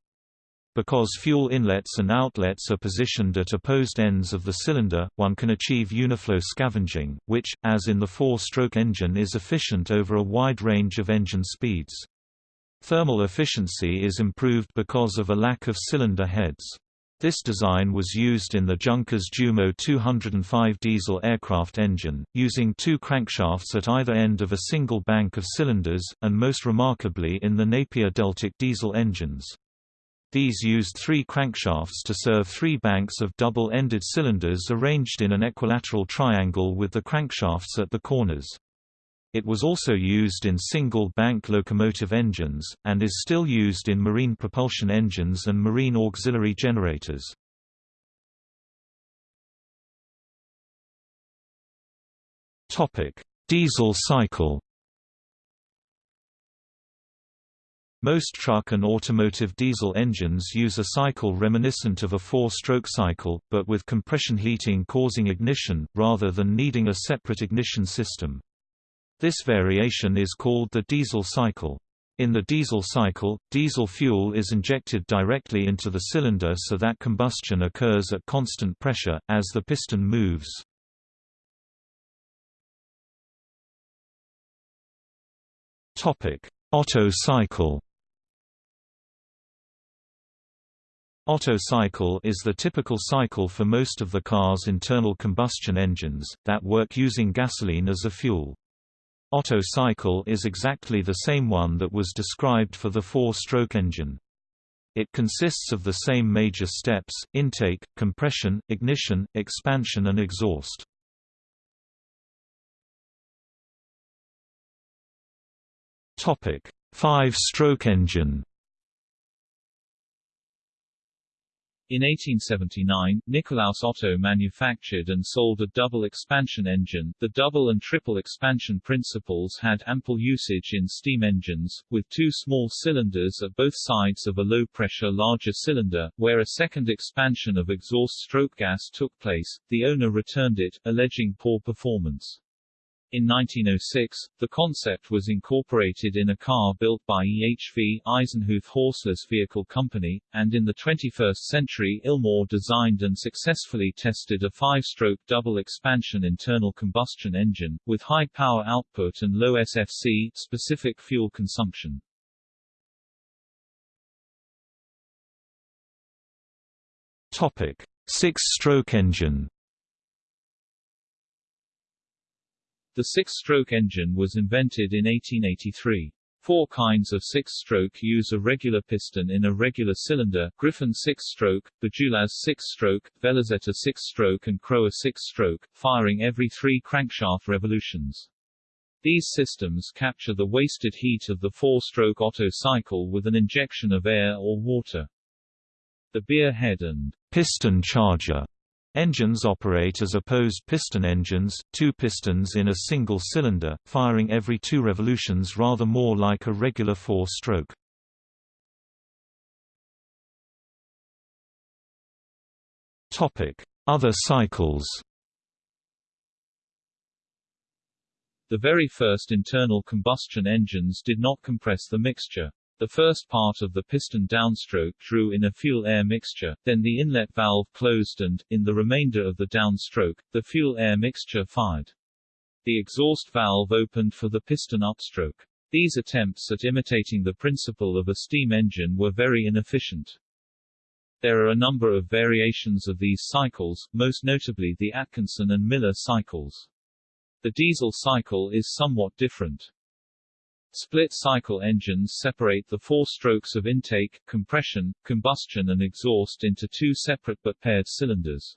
Because fuel inlets and outlets are positioned at opposed ends of the cylinder, one can achieve uniflow scavenging, which, as in the four-stroke engine is efficient over a wide range of engine speeds. Thermal efficiency is improved because of a lack of cylinder heads. This design was used in the Junkers Jumo 205 diesel aircraft engine, using two crankshafts at either end of a single bank of cylinders, and most remarkably in the Napier Deltic diesel engines. These used three crankshafts to serve three banks of double-ended cylinders arranged in an equilateral triangle with the crankshafts at the corners. It was also used in single-bank locomotive engines, and is still used in marine propulsion engines and marine auxiliary generators. Diesel cycle Most truck and automotive diesel engines use a cycle reminiscent of a four-stroke cycle, but with compression heating causing ignition, rather than needing a separate ignition system. This variation is called the diesel cycle. In the diesel cycle, diesel fuel is injected directly into the cylinder so that combustion occurs at constant pressure, as the piston moves. Otto cycle Otto cycle is the typical cycle for most of the car's internal combustion engines, that work using gasoline as a fuel. Otto cycle is exactly the same one that was described for the four-stroke engine. It consists of the same major steps, intake, compression, ignition, expansion and exhaust. Five-stroke engine In 1879, Nikolaus Otto manufactured and sold a double expansion engine. The double and triple expansion principles had ample usage in steam engines, with two small cylinders at both sides of a low-pressure larger cylinder, where a second expansion of exhaust stroke gas took place. The owner returned it, alleging poor performance. In 1906, the concept was incorporated in a car built by EHV Eisenhuth Horseless Vehicle Company, and in the 21st century Ilmor designed and successfully tested a five-stroke double-expansion internal combustion engine, with high power output and low SFC specific fuel consumption. Topic: Six-stroke engine The six-stroke engine was invented in 1883. Four kinds of six-stroke use a regular piston in a regular cylinder, Griffin six-stroke, Bajulaz six-stroke, Velozeta six-stroke and Crower six-stroke, firing every three crankshaft revolutions. These systems capture the wasted heat of the four-stroke Otto cycle with an injection of air or water. The Beare head and piston charger Engines operate as opposed piston engines, two pistons in a single cylinder, firing every two revolutions rather more like a regular four-stroke. Other cycles The very first internal combustion engines did not compress the mixture. The first part of the piston downstroke drew in a fuel-air mixture, then the inlet valve closed and, in the remainder of the downstroke, the fuel-air mixture fired. The exhaust valve opened for the piston upstroke. These attempts at imitating the principle of a steam engine were very inefficient. There are a number of variations of these cycles, most notably the Atkinson and Miller cycles. The diesel cycle is somewhat different. Split-cycle engines separate the four strokes of intake, compression, combustion and exhaust into two separate but paired cylinders.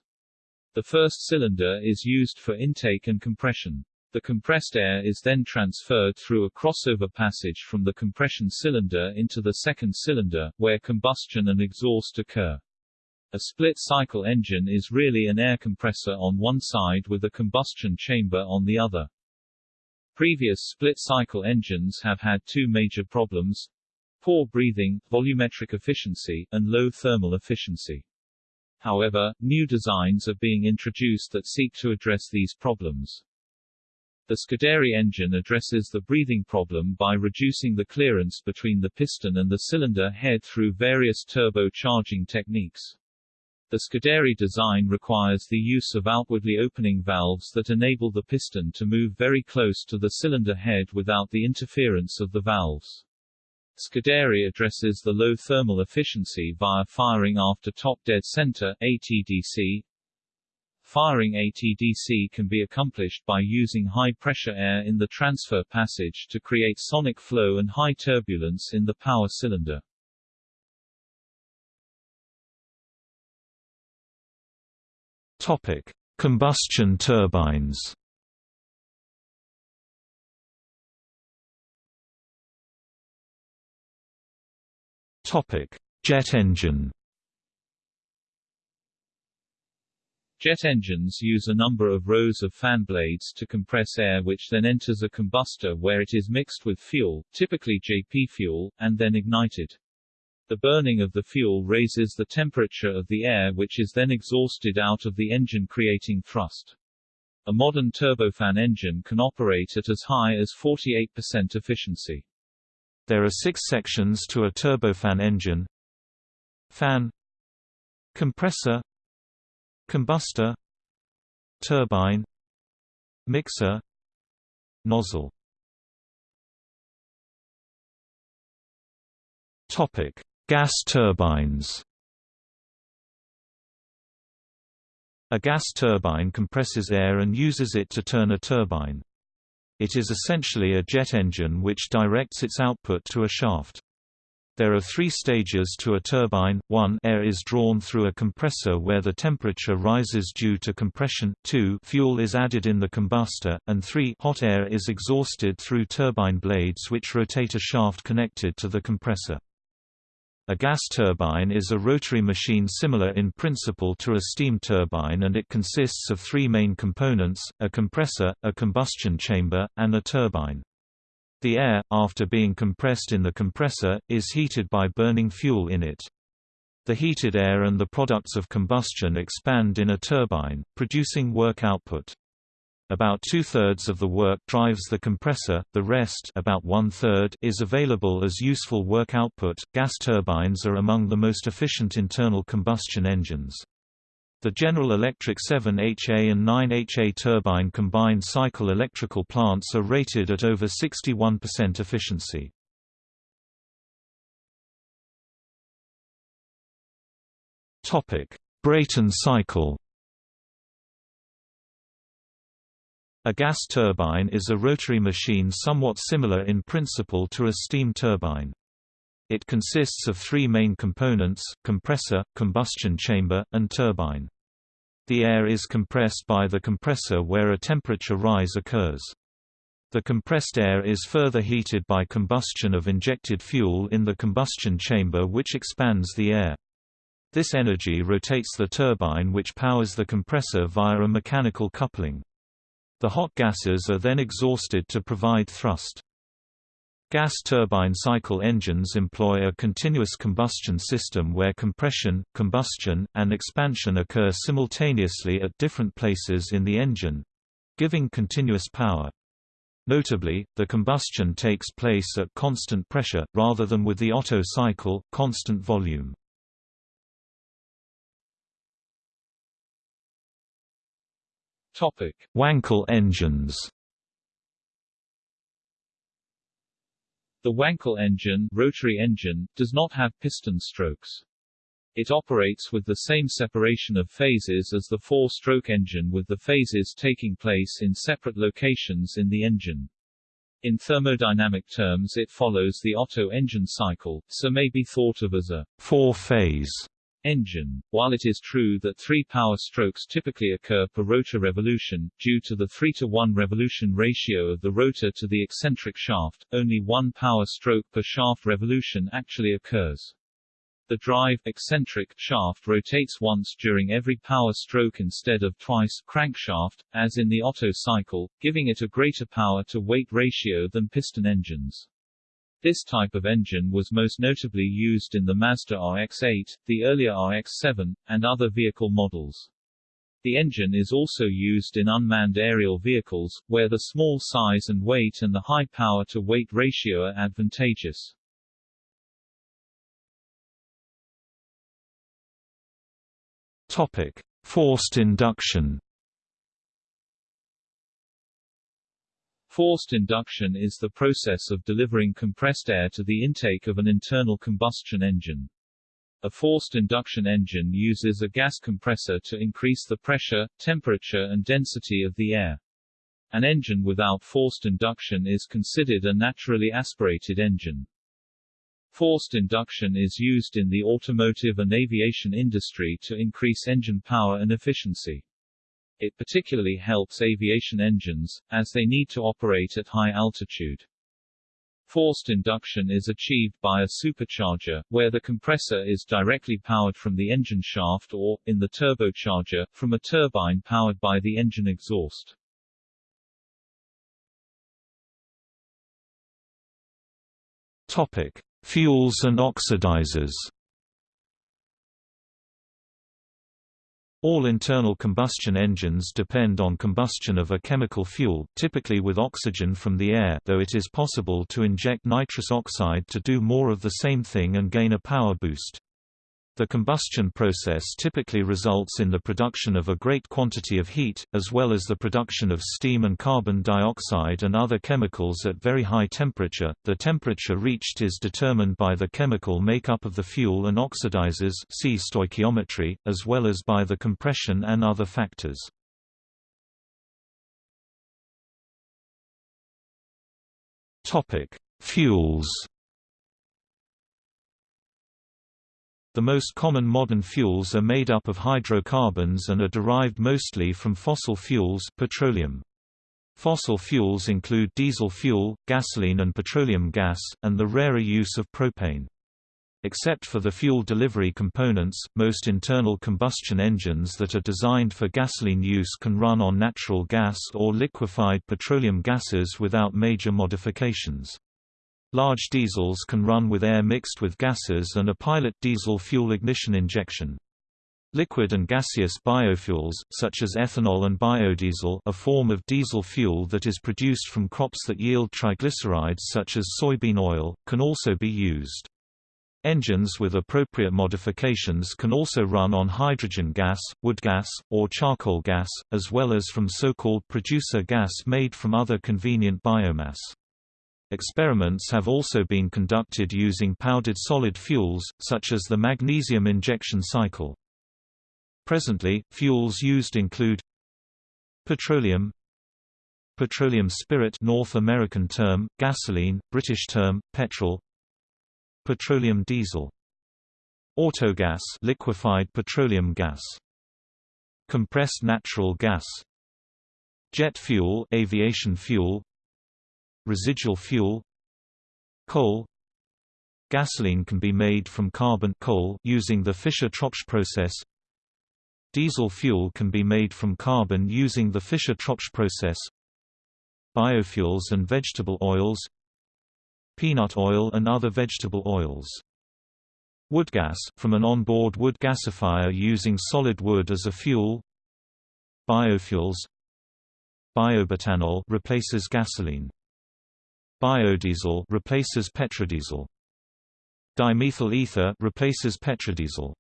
The first cylinder is used for intake and compression. The compressed air is then transferred through a crossover passage from the compression cylinder into the second cylinder, where combustion and exhaust occur. A split-cycle engine is really an air compressor on one side with a combustion chamber on the other. Previous split-cycle engines have had two major problems poor breathing, volumetric efficiency, and low thermal efficiency. However, new designs are being introduced that seek to address these problems. The Scuderi engine addresses the breathing problem by reducing the clearance between the piston and the cylinder head through various turbo charging techniques. The Scuderi design requires the use of outwardly opening valves that enable the piston to move very close to the cylinder head without the interference of the valves. Scuderi addresses the low thermal efficiency via firing after top dead center ATDC. Firing ATDC can be accomplished by using high-pressure air in the transfer passage to create sonic flow and high turbulence in the power cylinder. Topic: Combustion turbines. Topic: Jet engine. Jet engines use a number of rows of fan blades to compress air which then enters a combustor where it is mixed with fuel, typically JP fuel, and then ignited. The burning of the fuel raises the temperature of the air which is then exhausted out of the engine creating thrust. A modern turbofan engine can operate at as high as 48% efficiency. There are six sections to a turbofan engine Fan Compressor Combustor Turbine Mixer Nozzle Topic: Gas turbines. A gas turbine compresses air and uses it to turn a turbine. It is essentially a jet engine which directs its output to a shaft. There are three stages to a turbine, 1 air is drawn through a compressor where the temperature rises due to compression, 2 fuel is added in the combustor, and 3 hot air is exhausted through turbine blades which rotate a shaft connected to the compressor. A gas turbine is a rotary machine similar in principle to a steam turbine and it consists of three main components, a compressor, a combustion chamber, and a turbine. The air, after being compressed in the compressor, is heated by burning fuel in it. The heated air and the products of combustion expand in a turbine, producing work output. About two-thirds of the work drives the compressor, the rest about one-third is available as useful work output. Gas turbines are among the most efficient internal combustion engines. The General Electric 7HA and 9HA turbine combined cycle electrical plants are rated at over 61% efficiency. Brayton cycle A gas turbine is a rotary machine somewhat similar in principle to a steam turbine. It consists of three main components, compressor, combustion chamber, and turbine. The air is compressed by the compressor where a temperature rise occurs. The compressed air is further heated by combustion of injected fuel in the combustion chamber which expands the air. This energy rotates the turbine which powers the compressor via a mechanical coupling. The hot gases are then exhausted to provide thrust. Gas turbine cycle engines employ a continuous combustion system where compression, combustion, and expansion occur simultaneously at different places in the engine—giving continuous power. Notably, the combustion takes place at constant pressure, rather than with the Otto cycle, constant volume. Wankel engines The Wankel engine, rotary engine does not have piston strokes. It operates with the same separation of phases as the four-stroke engine with the phases taking place in separate locations in the engine. In thermodynamic terms it follows the Otto engine cycle, so may be thought of as a four-phase engine. While it is true that three power strokes typically occur per rotor revolution, due to the 3 to 1 revolution ratio of the rotor to the eccentric shaft, only one power stroke per shaft revolution actually occurs. The drive eccentric shaft rotates once during every power stroke instead of twice crankshaft, as in the Otto cycle, giving it a greater power-to-weight ratio than piston engines. This type of engine was most notably used in the Mazda RX-8, the earlier RX-7, and other vehicle models. The engine is also used in unmanned aerial vehicles, where the small size and weight and the high power-to-weight ratio are advantageous. Topic: Forced induction. Forced induction is the process of delivering compressed air to the intake of an internal combustion engine. A forced induction engine uses a gas compressor to increase the pressure, temperature and density of the air. An engine without forced induction is considered a naturally aspirated engine. Forced induction is used in the automotive and aviation industry to increase engine power and efficiency. It particularly helps aviation engines, as they need to operate at high altitude. Forced induction is achieved by a supercharger, where the compressor is directly powered from the engine shaft or, in the turbocharger, from a turbine powered by the engine exhaust. Topic: Fuels and oxidizers. All internal combustion engines depend on combustion of a chemical fuel, typically with oxygen from the air though it is possible to inject nitrous oxide to do more of the same thing and gain a power boost. The combustion process typically results in the production of a great quantity of heat, as well as the production of steam and carbon dioxide and other chemicals at very high temperature. The temperature reached is determined by the chemical makeup of the fuel and oxidizers see stoichiometry, as well as by the compression and other factors. Topic: Fuels The most common modern fuels are made up of hydrocarbons and are derived mostly from fossil fuels petroleum. Fossil fuels include diesel fuel, gasoline and petroleum gas, and the rarer use of propane. Except for the fuel delivery components, most internal combustion engines that are designed for gasoline use can run on natural gas or liquefied petroleum gases without major modifications. Large diesels can run with air mixed with gases and a pilot diesel fuel ignition injection. Liquid and gaseous biofuels, such as ethanol and biodiesel a form of diesel fuel that is produced from crops that yield triglycerides such as soybean oil, can also be used. Engines with appropriate modifications can also run on hydrogen gas, wood gas, or charcoal gas, as well as from so-called producer gas made from other convenient biomass. Experiments have also been conducted using powdered solid fuels, such as the magnesium injection cycle. Presently, fuels used include petroleum petroleum spirit North American term, gasoline, British term, petrol petroleum diesel autogas liquefied petroleum gas compressed natural gas jet fuel aviation fuel residual fuel coal Gasoline can be made from carbon coal using the Fischer-Tropsch process. Diesel fuel can be made from carbon using the Fischer-Tropsch process. Biofuels and vegetable oils Peanut oil and other vegetable oils Wood gas, from an onboard wood gasifier using solid wood as a fuel Biofuels Biobutanol replaces gasoline Biodiesel replaces petrodiesel. Dimethyl ether replaces petrodiesel.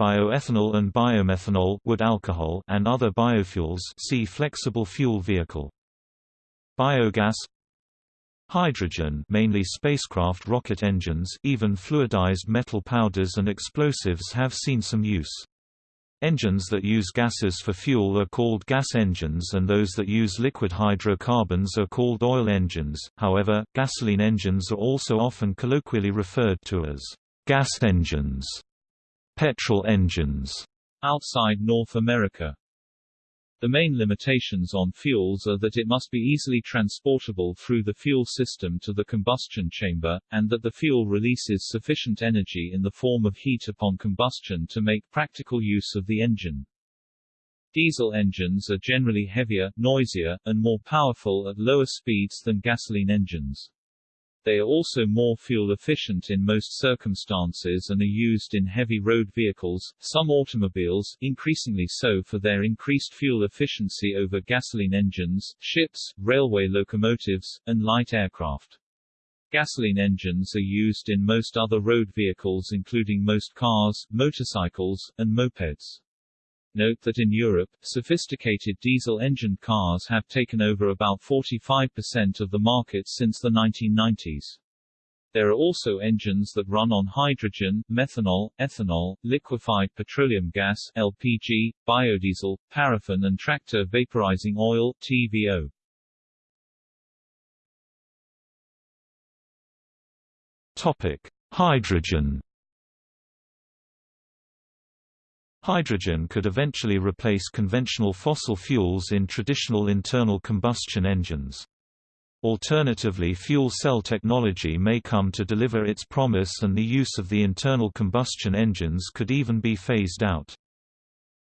Bioethanol and biomethanol wood alcohol and other biofuels see flexible fuel vehicle. Biogas Hydrogen mainly spacecraft rocket engines even fluidized metal powders and explosives have seen some use. Engines that use gases for fuel are called gas engines and those that use liquid hydrocarbons are called oil engines, however, gasoline engines are also often colloquially referred to as gas engines, petrol engines. Outside North America the main limitations on fuels are that it must be easily transportable through the fuel system to the combustion chamber, and that the fuel releases sufficient energy in the form of heat upon combustion to make practical use of the engine. Diesel engines are generally heavier, noisier, and more powerful at lower speeds than gasoline engines. They are also more fuel efficient in most circumstances and are used in heavy road vehicles, some automobiles increasingly so for their increased fuel efficiency over gasoline engines, ships, railway locomotives, and light aircraft. Gasoline engines are used in most other road vehicles including most cars, motorcycles, and mopeds. Note that in Europe, sophisticated diesel-engined cars have taken over about 45% of the market since the 1990s. There are also engines that run on hydrogen, methanol, ethanol, liquefied petroleum gas LPG, biodiesel, paraffin and tractor vaporizing oil TVO. Topic: Hydrogen Hydrogen could eventually replace conventional fossil fuels in traditional internal combustion engines. Alternatively fuel cell technology may come to deliver its promise and the use of the internal combustion engines could even be phased out.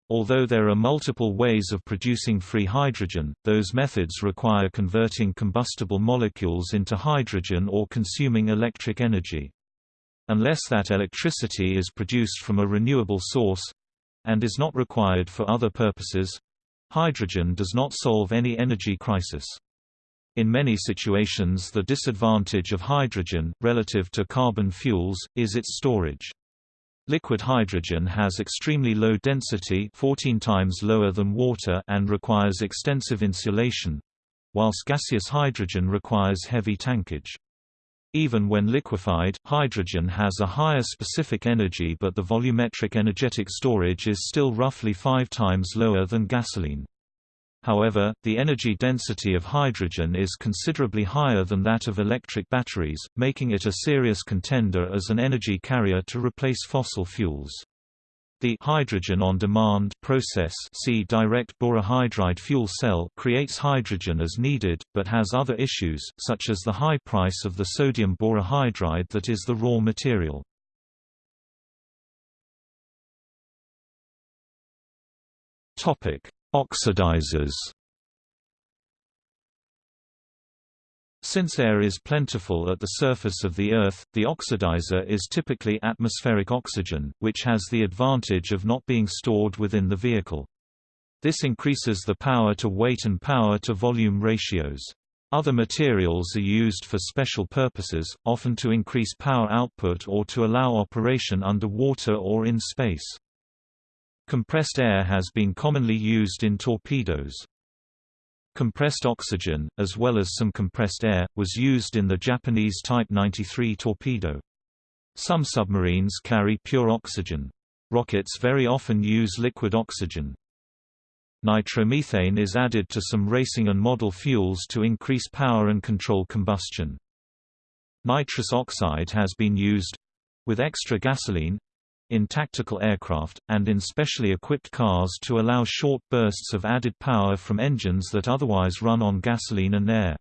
Although there are multiple ways of producing free hydrogen, those methods require converting combustible molecules into hydrogen or consuming electric energy. Unless that electricity is produced from a renewable source, and is not required for other purposes. Hydrogen does not solve any energy crisis. In many situations the disadvantage of hydrogen, relative to carbon fuels, is its storage. Liquid hydrogen has extremely low density 14 times lower than water and requires extensive insulation, whilst gaseous hydrogen requires heavy tankage. Even when liquefied, hydrogen has a higher specific energy but the volumetric energetic storage is still roughly five times lower than gasoline. However, the energy density of hydrogen is considerably higher than that of electric batteries, making it a serious contender as an energy carrier to replace fossil fuels. The hydrogen on demand process see direct borohydride fuel cell creates hydrogen as needed, but has other issues, such as the high price of the sodium borohydride that is the raw material. Oxidizers Since air is plentiful at the surface of the Earth, the oxidizer is typically atmospheric oxygen, which has the advantage of not being stored within the vehicle. This increases the power-to-weight and power-to-volume ratios. Other materials are used for special purposes, often to increase power output or to allow operation under water or in space. Compressed air has been commonly used in torpedoes. Compressed oxygen, as well as some compressed air, was used in the Japanese Type 93 torpedo. Some submarines carry pure oxygen. Rockets very often use liquid oxygen. Nitromethane is added to some racing and model fuels to increase power and control combustion. Nitrous oxide has been used—with extra gasoline, in tactical aircraft, and in specially equipped cars to allow short bursts of added power from engines that otherwise run on gasoline and air.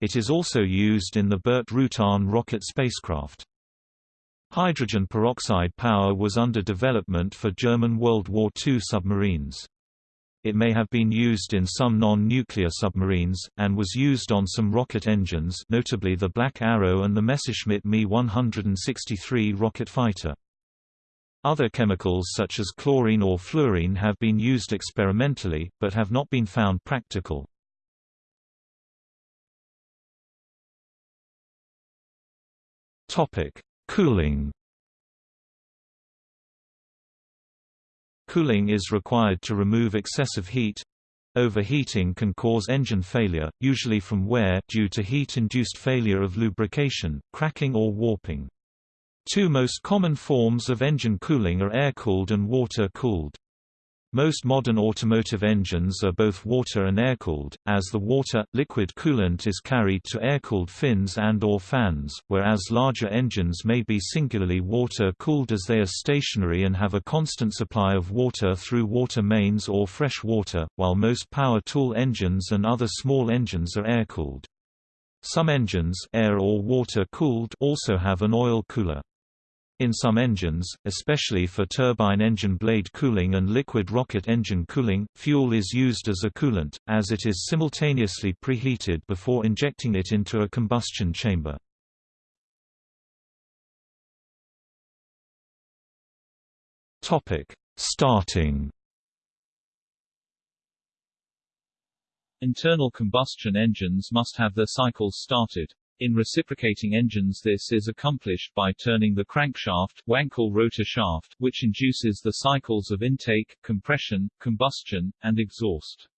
It is also used in the Burt Rutan rocket spacecraft. Hydrogen peroxide power was under development for German World War II submarines. It may have been used in some non-nuclear submarines, and was used on some rocket engines notably the Black Arrow and the Messerschmitt Me 163 rocket fighter. Other chemicals such as chlorine or fluorine have been used experimentally, but have not been found practical. Cooling Cooling is required to remove excessive heat. Overheating can cause engine failure, usually from wear due to heat-induced failure of lubrication, cracking or warping. Two most common forms of engine cooling are air-cooled and water-cooled. Most modern automotive engines are both water and air-cooled, as the water-liquid coolant is carried to air-cooled fins and or fans, whereas larger engines may be singularly water-cooled as they are stationary and have a constant supply of water through water mains or fresh water, while most power tool engines and other small engines are air-cooled. Some engines air or water cooled also have an oil cooler. In some engines, especially for turbine engine blade cooling and liquid rocket engine cooling, fuel is used as a coolant, as it is simultaneously preheated before injecting it into a combustion chamber. Starting Internal combustion engines must have their cycles started. In reciprocating engines this is accomplished by turning the crankshaft Wankel rotor shaft, which induces the cycles of intake, compression, combustion, and exhaust.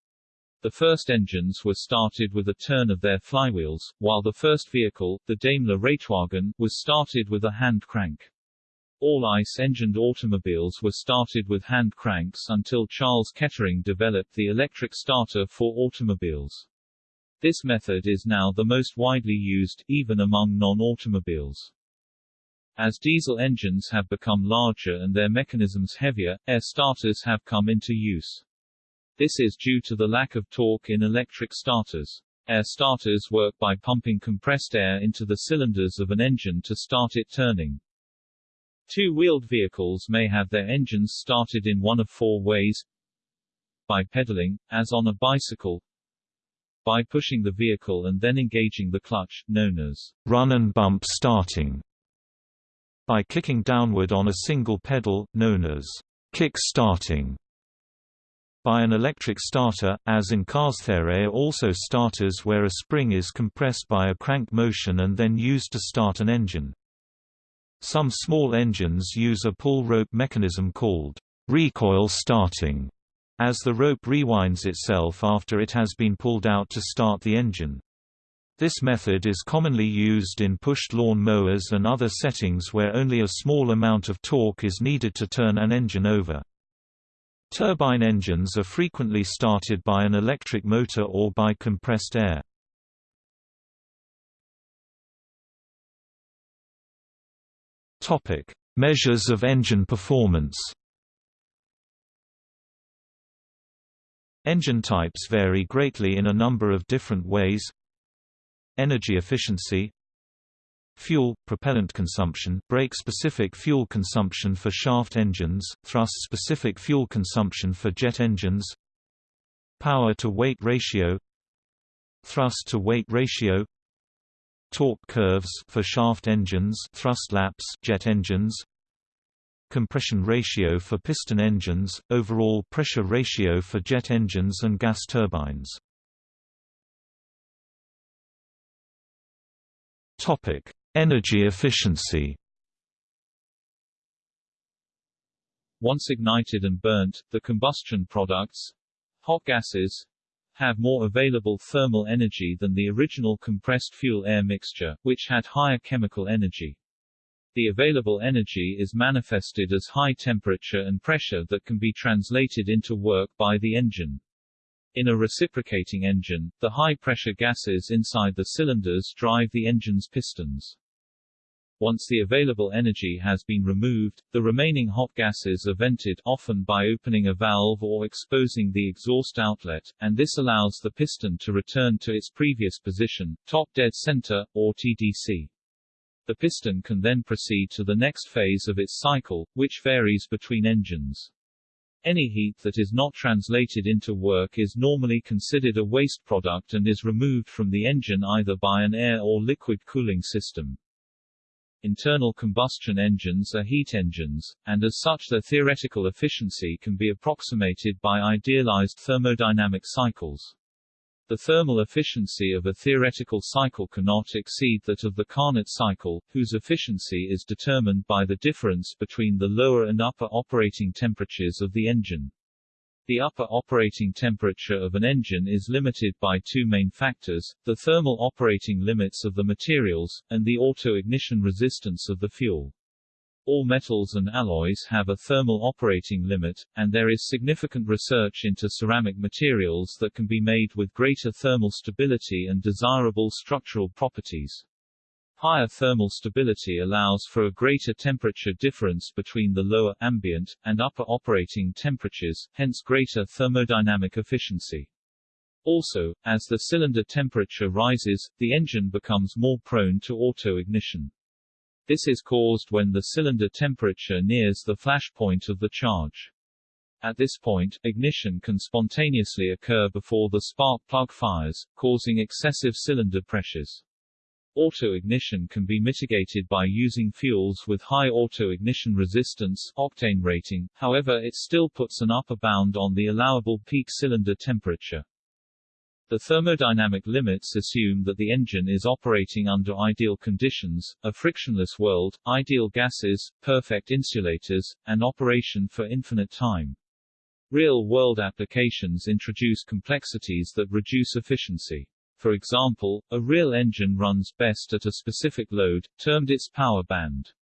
The first engines were started with a turn of their flywheels, while the first vehicle, the Daimler Reitwagen, was started with a hand crank. All ICE-engined automobiles were started with hand cranks until Charles Kettering developed the electric starter for automobiles. This method is now the most widely used, even among non-automobiles. As diesel engines have become larger and their mechanisms heavier, air starters have come into use. This is due to the lack of torque in electric starters. Air starters work by pumping compressed air into the cylinders of an engine to start it turning. Two-wheeled vehicles may have their engines started in one of four ways. By pedaling, as on a bicycle, by pushing the vehicle and then engaging the clutch, known as run and bump starting. By kicking downward on a single pedal, known as kick-starting by an electric starter, as in cars. There are also starters where a spring is compressed by a crank motion and then used to start an engine. Some small engines use a pull rope mechanism called recoil starting, as the rope rewinds itself after it has been pulled out to start the engine. This method is commonly used in pushed lawn mowers and other settings where only a small amount of torque is needed to turn an engine over. Turbine engines are frequently started by an electric motor or by compressed air. Measures of engine performance. Engine types vary greatly in a number of different ways. Energy efficiency. Fuel, propellant consumption. Brake-specific fuel consumption for shaft engines, thrust-specific fuel consumption for jet engines. Power-to-weight ratio. Thrust-to-weight ratio. Torque curves for shaft engines. Thrust lapse jet engines Compression ratio for piston engines, overall pressure ratio for jet engines and gas turbines Topic: Energy efficiency. Once ignited and burnt, the combustion products hot gases have more available thermal energy than the original compressed fuel-air mixture, which had higher chemical energy. The available energy is manifested as high temperature and pressure that can be translated into work by the engine. In a reciprocating engine, the high-pressure gases inside the cylinders drive the engine's pistons. Once the available energy has been removed, the remaining hot gases are vented often by opening a valve or exposing the exhaust outlet, and this allows the piston to return to its previous position, top dead center, or TDC. The piston can then proceed to the next phase of its cycle, which varies between engines. Any heat that is not translated into work is normally considered a waste product and is removed from the engine either by an air or liquid cooling system. Internal combustion engines are heat engines, and as such their theoretical efficiency can be approximated by idealized thermodynamic cycles. The thermal efficiency of a theoretical cycle cannot exceed that of the Carnot cycle, whose efficiency is determined by the difference between the lower and upper operating temperatures of the engine. The upper operating temperature of an engine is limited by two main factors, the thermal operating limits of the materials, and the auto-ignition resistance of the fuel. All metals and alloys have a thermal operating limit, and there is significant research into ceramic materials that can be made with greater thermal stability and desirable structural properties. Higher thermal stability allows for a greater temperature difference between the lower, ambient, and upper operating temperatures, hence greater thermodynamic efficiency. Also, as the cylinder temperature rises, the engine becomes more prone to auto-ignition. This is caused when the cylinder temperature nears the flash point of the charge. At this point, ignition can spontaneously occur before the spark plug fires, causing excessive cylinder pressures. Auto-ignition can be mitigated by using fuels with high auto-ignition resistance octane rating, however it still puts an upper bound on the allowable peak cylinder temperature. The thermodynamic limits assume that the engine is operating under ideal conditions, a frictionless world, ideal gases, perfect insulators, and operation for infinite time. Real-world applications introduce complexities that reduce efficiency. For example, a real engine runs best at a specific load, termed its power band.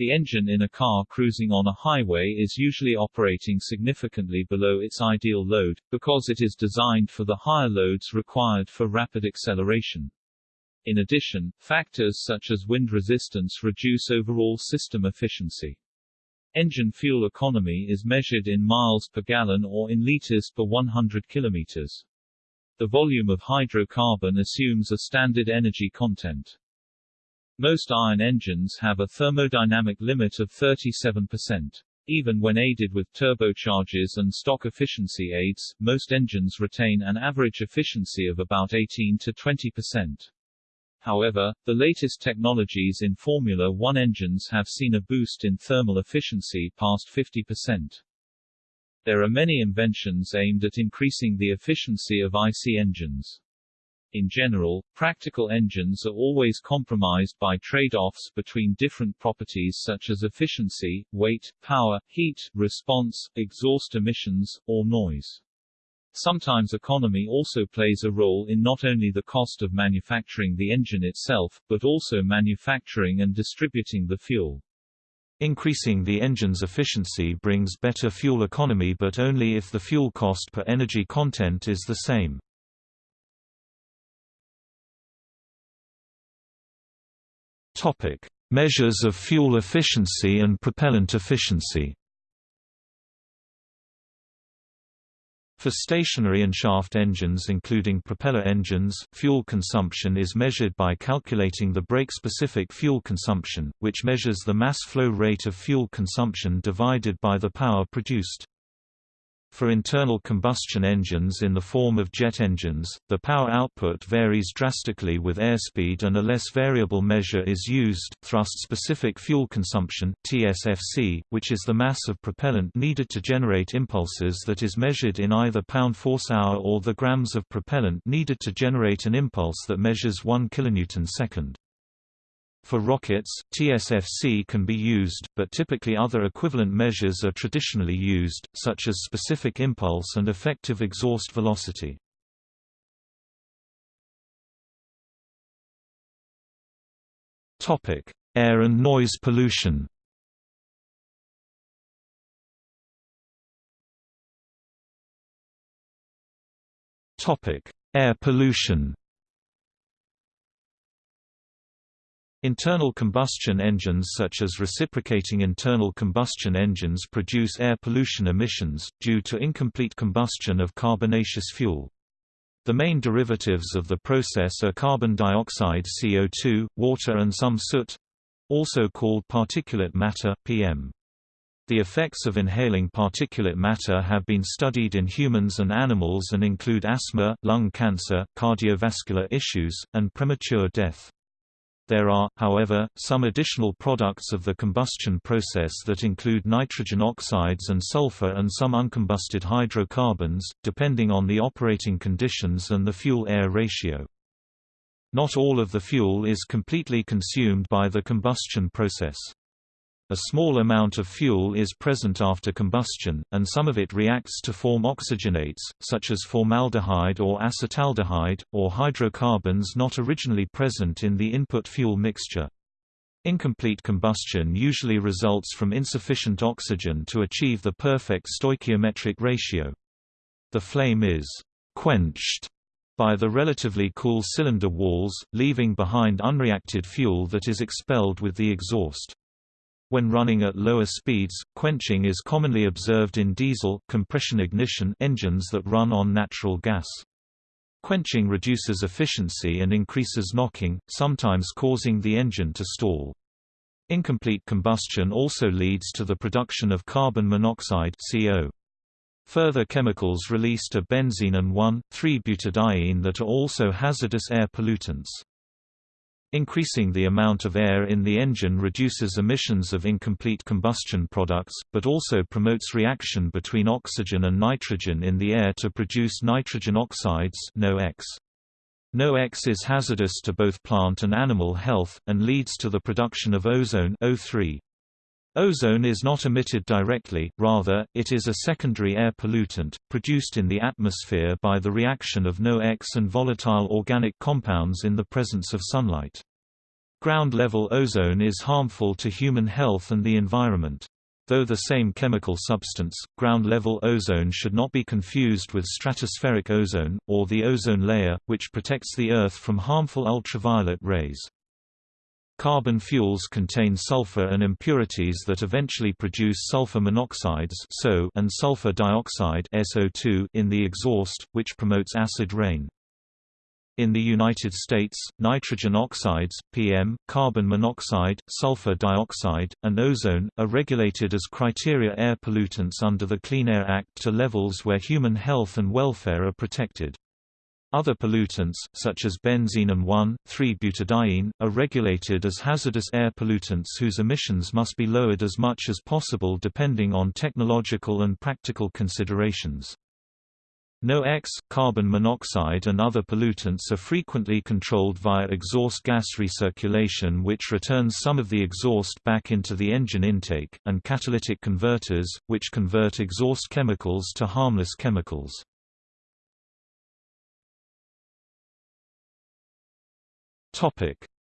The engine in a car cruising on a highway is usually operating significantly below its ideal load, because it is designed for the higher loads required for rapid acceleration. In addition, factors such as wind resistance reduce overall system efficiency. Engine fuel economy is measured in miles per gallon or in liters per 100 kilometers. The volume of hydrocarbon assumes a standard energy content. Most iron engines have a thermodynamic limit of 37%. Even when aided with turbochargers and stock efficiency aids, most engines retain an average efficiency of about 18 to 20%. However, the latest technologies in Formula One engines have seen a boost in thermal efficiency past 50%. There are many inventions aimed at increasing the efficiency of IC engines. In general, practical engines are always compromised by trade-offs between different properties such as efficiency, weight, power, heat, response, exhaust emissions, or noise. Sometimes economy also plays a role in not only the cost of manufacturing the engine itself, but also manufacturing and distributing the fuel. Increasing the engine's efficiency brings better fuel economy but only if the fuel cost per energy content is the same. Topic: Measures of fuel efficiency and propellant efficiency. For stationary and shaft engines including propeller engines, fuel consumption is measured by calculating the brake-specific fuel consumption, which measures the mass flow rate of fuel consumption divided by the power produced. For internal combustion engines in the form of jet engines, the power output varies drastically with airspeed and a less variable measure is used, thrust-specific fuel consumption TSFC, which is the mass of propellant needed to generate impulses that is measured in either pound force hour or the grams of propellant needed to generate an impulse that measures 1 kilonewton second. For rockets, TSFC can be used, but typically other equivalent measures are traditionally used, such as specific impulse and effective exhaust velocity. Topic: Air and noise pollution Topic: Air pollution Internal combustion engines such as reciprocating internal combustion engines produce air pollution emissions, due to incomplete combustion of carbonaceous fuel. The main derivatives of the process are carbon dioxide CO2, water and some soot—also called particulate matter, PM. The effects of inhaling particulate matter have been studied in humans and animals and include asthma, lung cancer, cardiovascular issues, and premature death. There are, however, some additional products of the combustion process that include nitrogen oxides and sulfur and some uncombusted hydrocarbons, depending on the operating conditions and the fuel-air ratio. Not all of the fuel is completely consumed by the combustion process. A small amount of fuel is present after combustion, and some of it reacts to form oxygenates, such as formaldehyde or acetaldehyde, or hydrocarbons not originally present in the input fuel mixture. Incomplete combustion usually results from insufficient oxygen to achieve the perfect stoichiometric ratio. The flame is quenched by the relatively cool cylinder walls, leaving behind unreacted fuel that is expelled with the exhaust. When running at lower speeds, quenching is commonly observed in diesel compression ignition engines that run on natural gas. Quenching reduces efficiency and increases knocking, sometimes causing the engine to stall. Incomplete combustion also leads to the production of carbon monoxide CO. Further chemicals released are benzene and 1,3-butadiene that are also hazardous air pollutants. Increasing the amount of air in the engine reduces emissions of incomplete combustion products, but also promotes reaction between oxygen and nitrogen in the air to produce nitrogen oxides NOx. NOx is hazardous to both plant and animal health, and leads to the production of ozone O3. Ozone is not emitted directly, rather, it is a secondary air pollutant, produced in the atmosphere by the reaction of NOx and volatile organic compounds in the presence of sunlight. Ground-level ozone is harmful to human health and the environment. Though the same chemical substance, ground-level ozone should not be confused with stratospheric ozone, or the ozone layer, which protects the Earth from harmful ultraviolet rays. Carbon fuels contain sulfur and impurities that eventually produce sulfur monoxides and sulfur dioxide (SO2) in the exhaust, which promotes acid rain. In the United States, nitrogen oxides, PM, carbon monoxide, sulfur dioxide, and ozone, are regulated as criteria air pollutants under the Clean Air Act to levels where human health and welfare are protected. Other pollutants, such as benzene and 1,3-butadiene, are regulated as hazardous air pollutants whose emissions must be lowered as much as possible depending on technological and practical considerations. NOx, carbon monoxide and other pollutants are frequently controlled via exhaust gas recirculation which returns some of the exhaust back into the engine intake, and catalytic converters, which convert exhaust chemicals to harmless chemicals.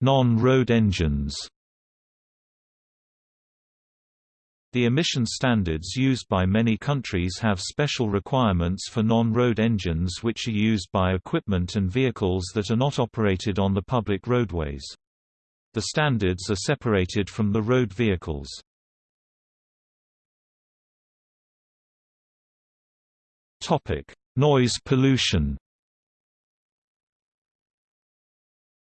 Non-road engines The emission standards used by many countries have special requirements for non-road engines which are used by equipment and vehicles that are not operated on the public roadways. The standards are separated from the road vehicles. Noise pollution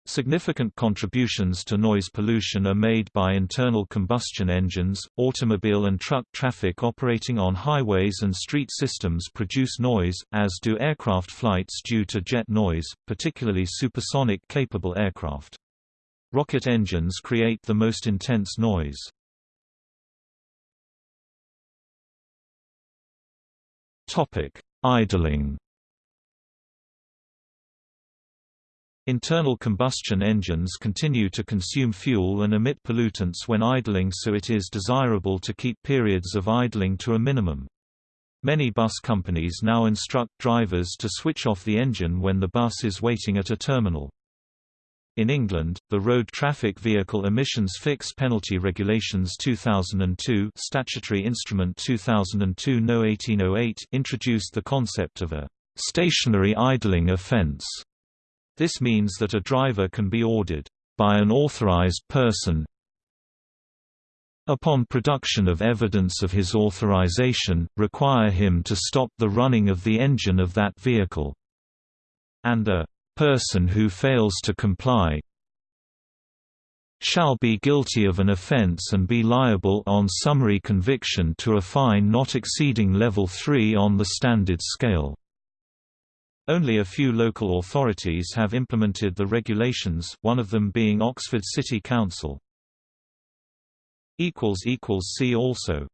Significant contributions to noise pollution are made by internal combustion engines. Automobile and truck traffic operating on highways and street systems produce noise, as do aircraft flights due to jet noise, particularly supersonic capable aircraft. Rocket engines create the most intense noise. Topic: Idling Internal combustion engines continue to consume fuel and emit pollutants when idling so it is desirable to keep periods of idling to a minimum. Many bus companies now instruct drivers to switch off the engine when the bus is waiting at a terminal. In England, the Road Traffic Vehicle Emissions Fix Penalty Regulations 2002 Statutory Instrument 2002 No 1808 introduced the concept of a stationary idling offence this means that a driver can be ordered by an authorized person upon production of evidence of his authorization, require him to stop the running of the engine of that vehicle, and a person who fails to comply shall be guilty of an offense and be liable on summary conviction to a fine not exceeding level 3 on the standard scale. Only a few local authorities have implemented the regulations, one of them being Oxford City Council. See also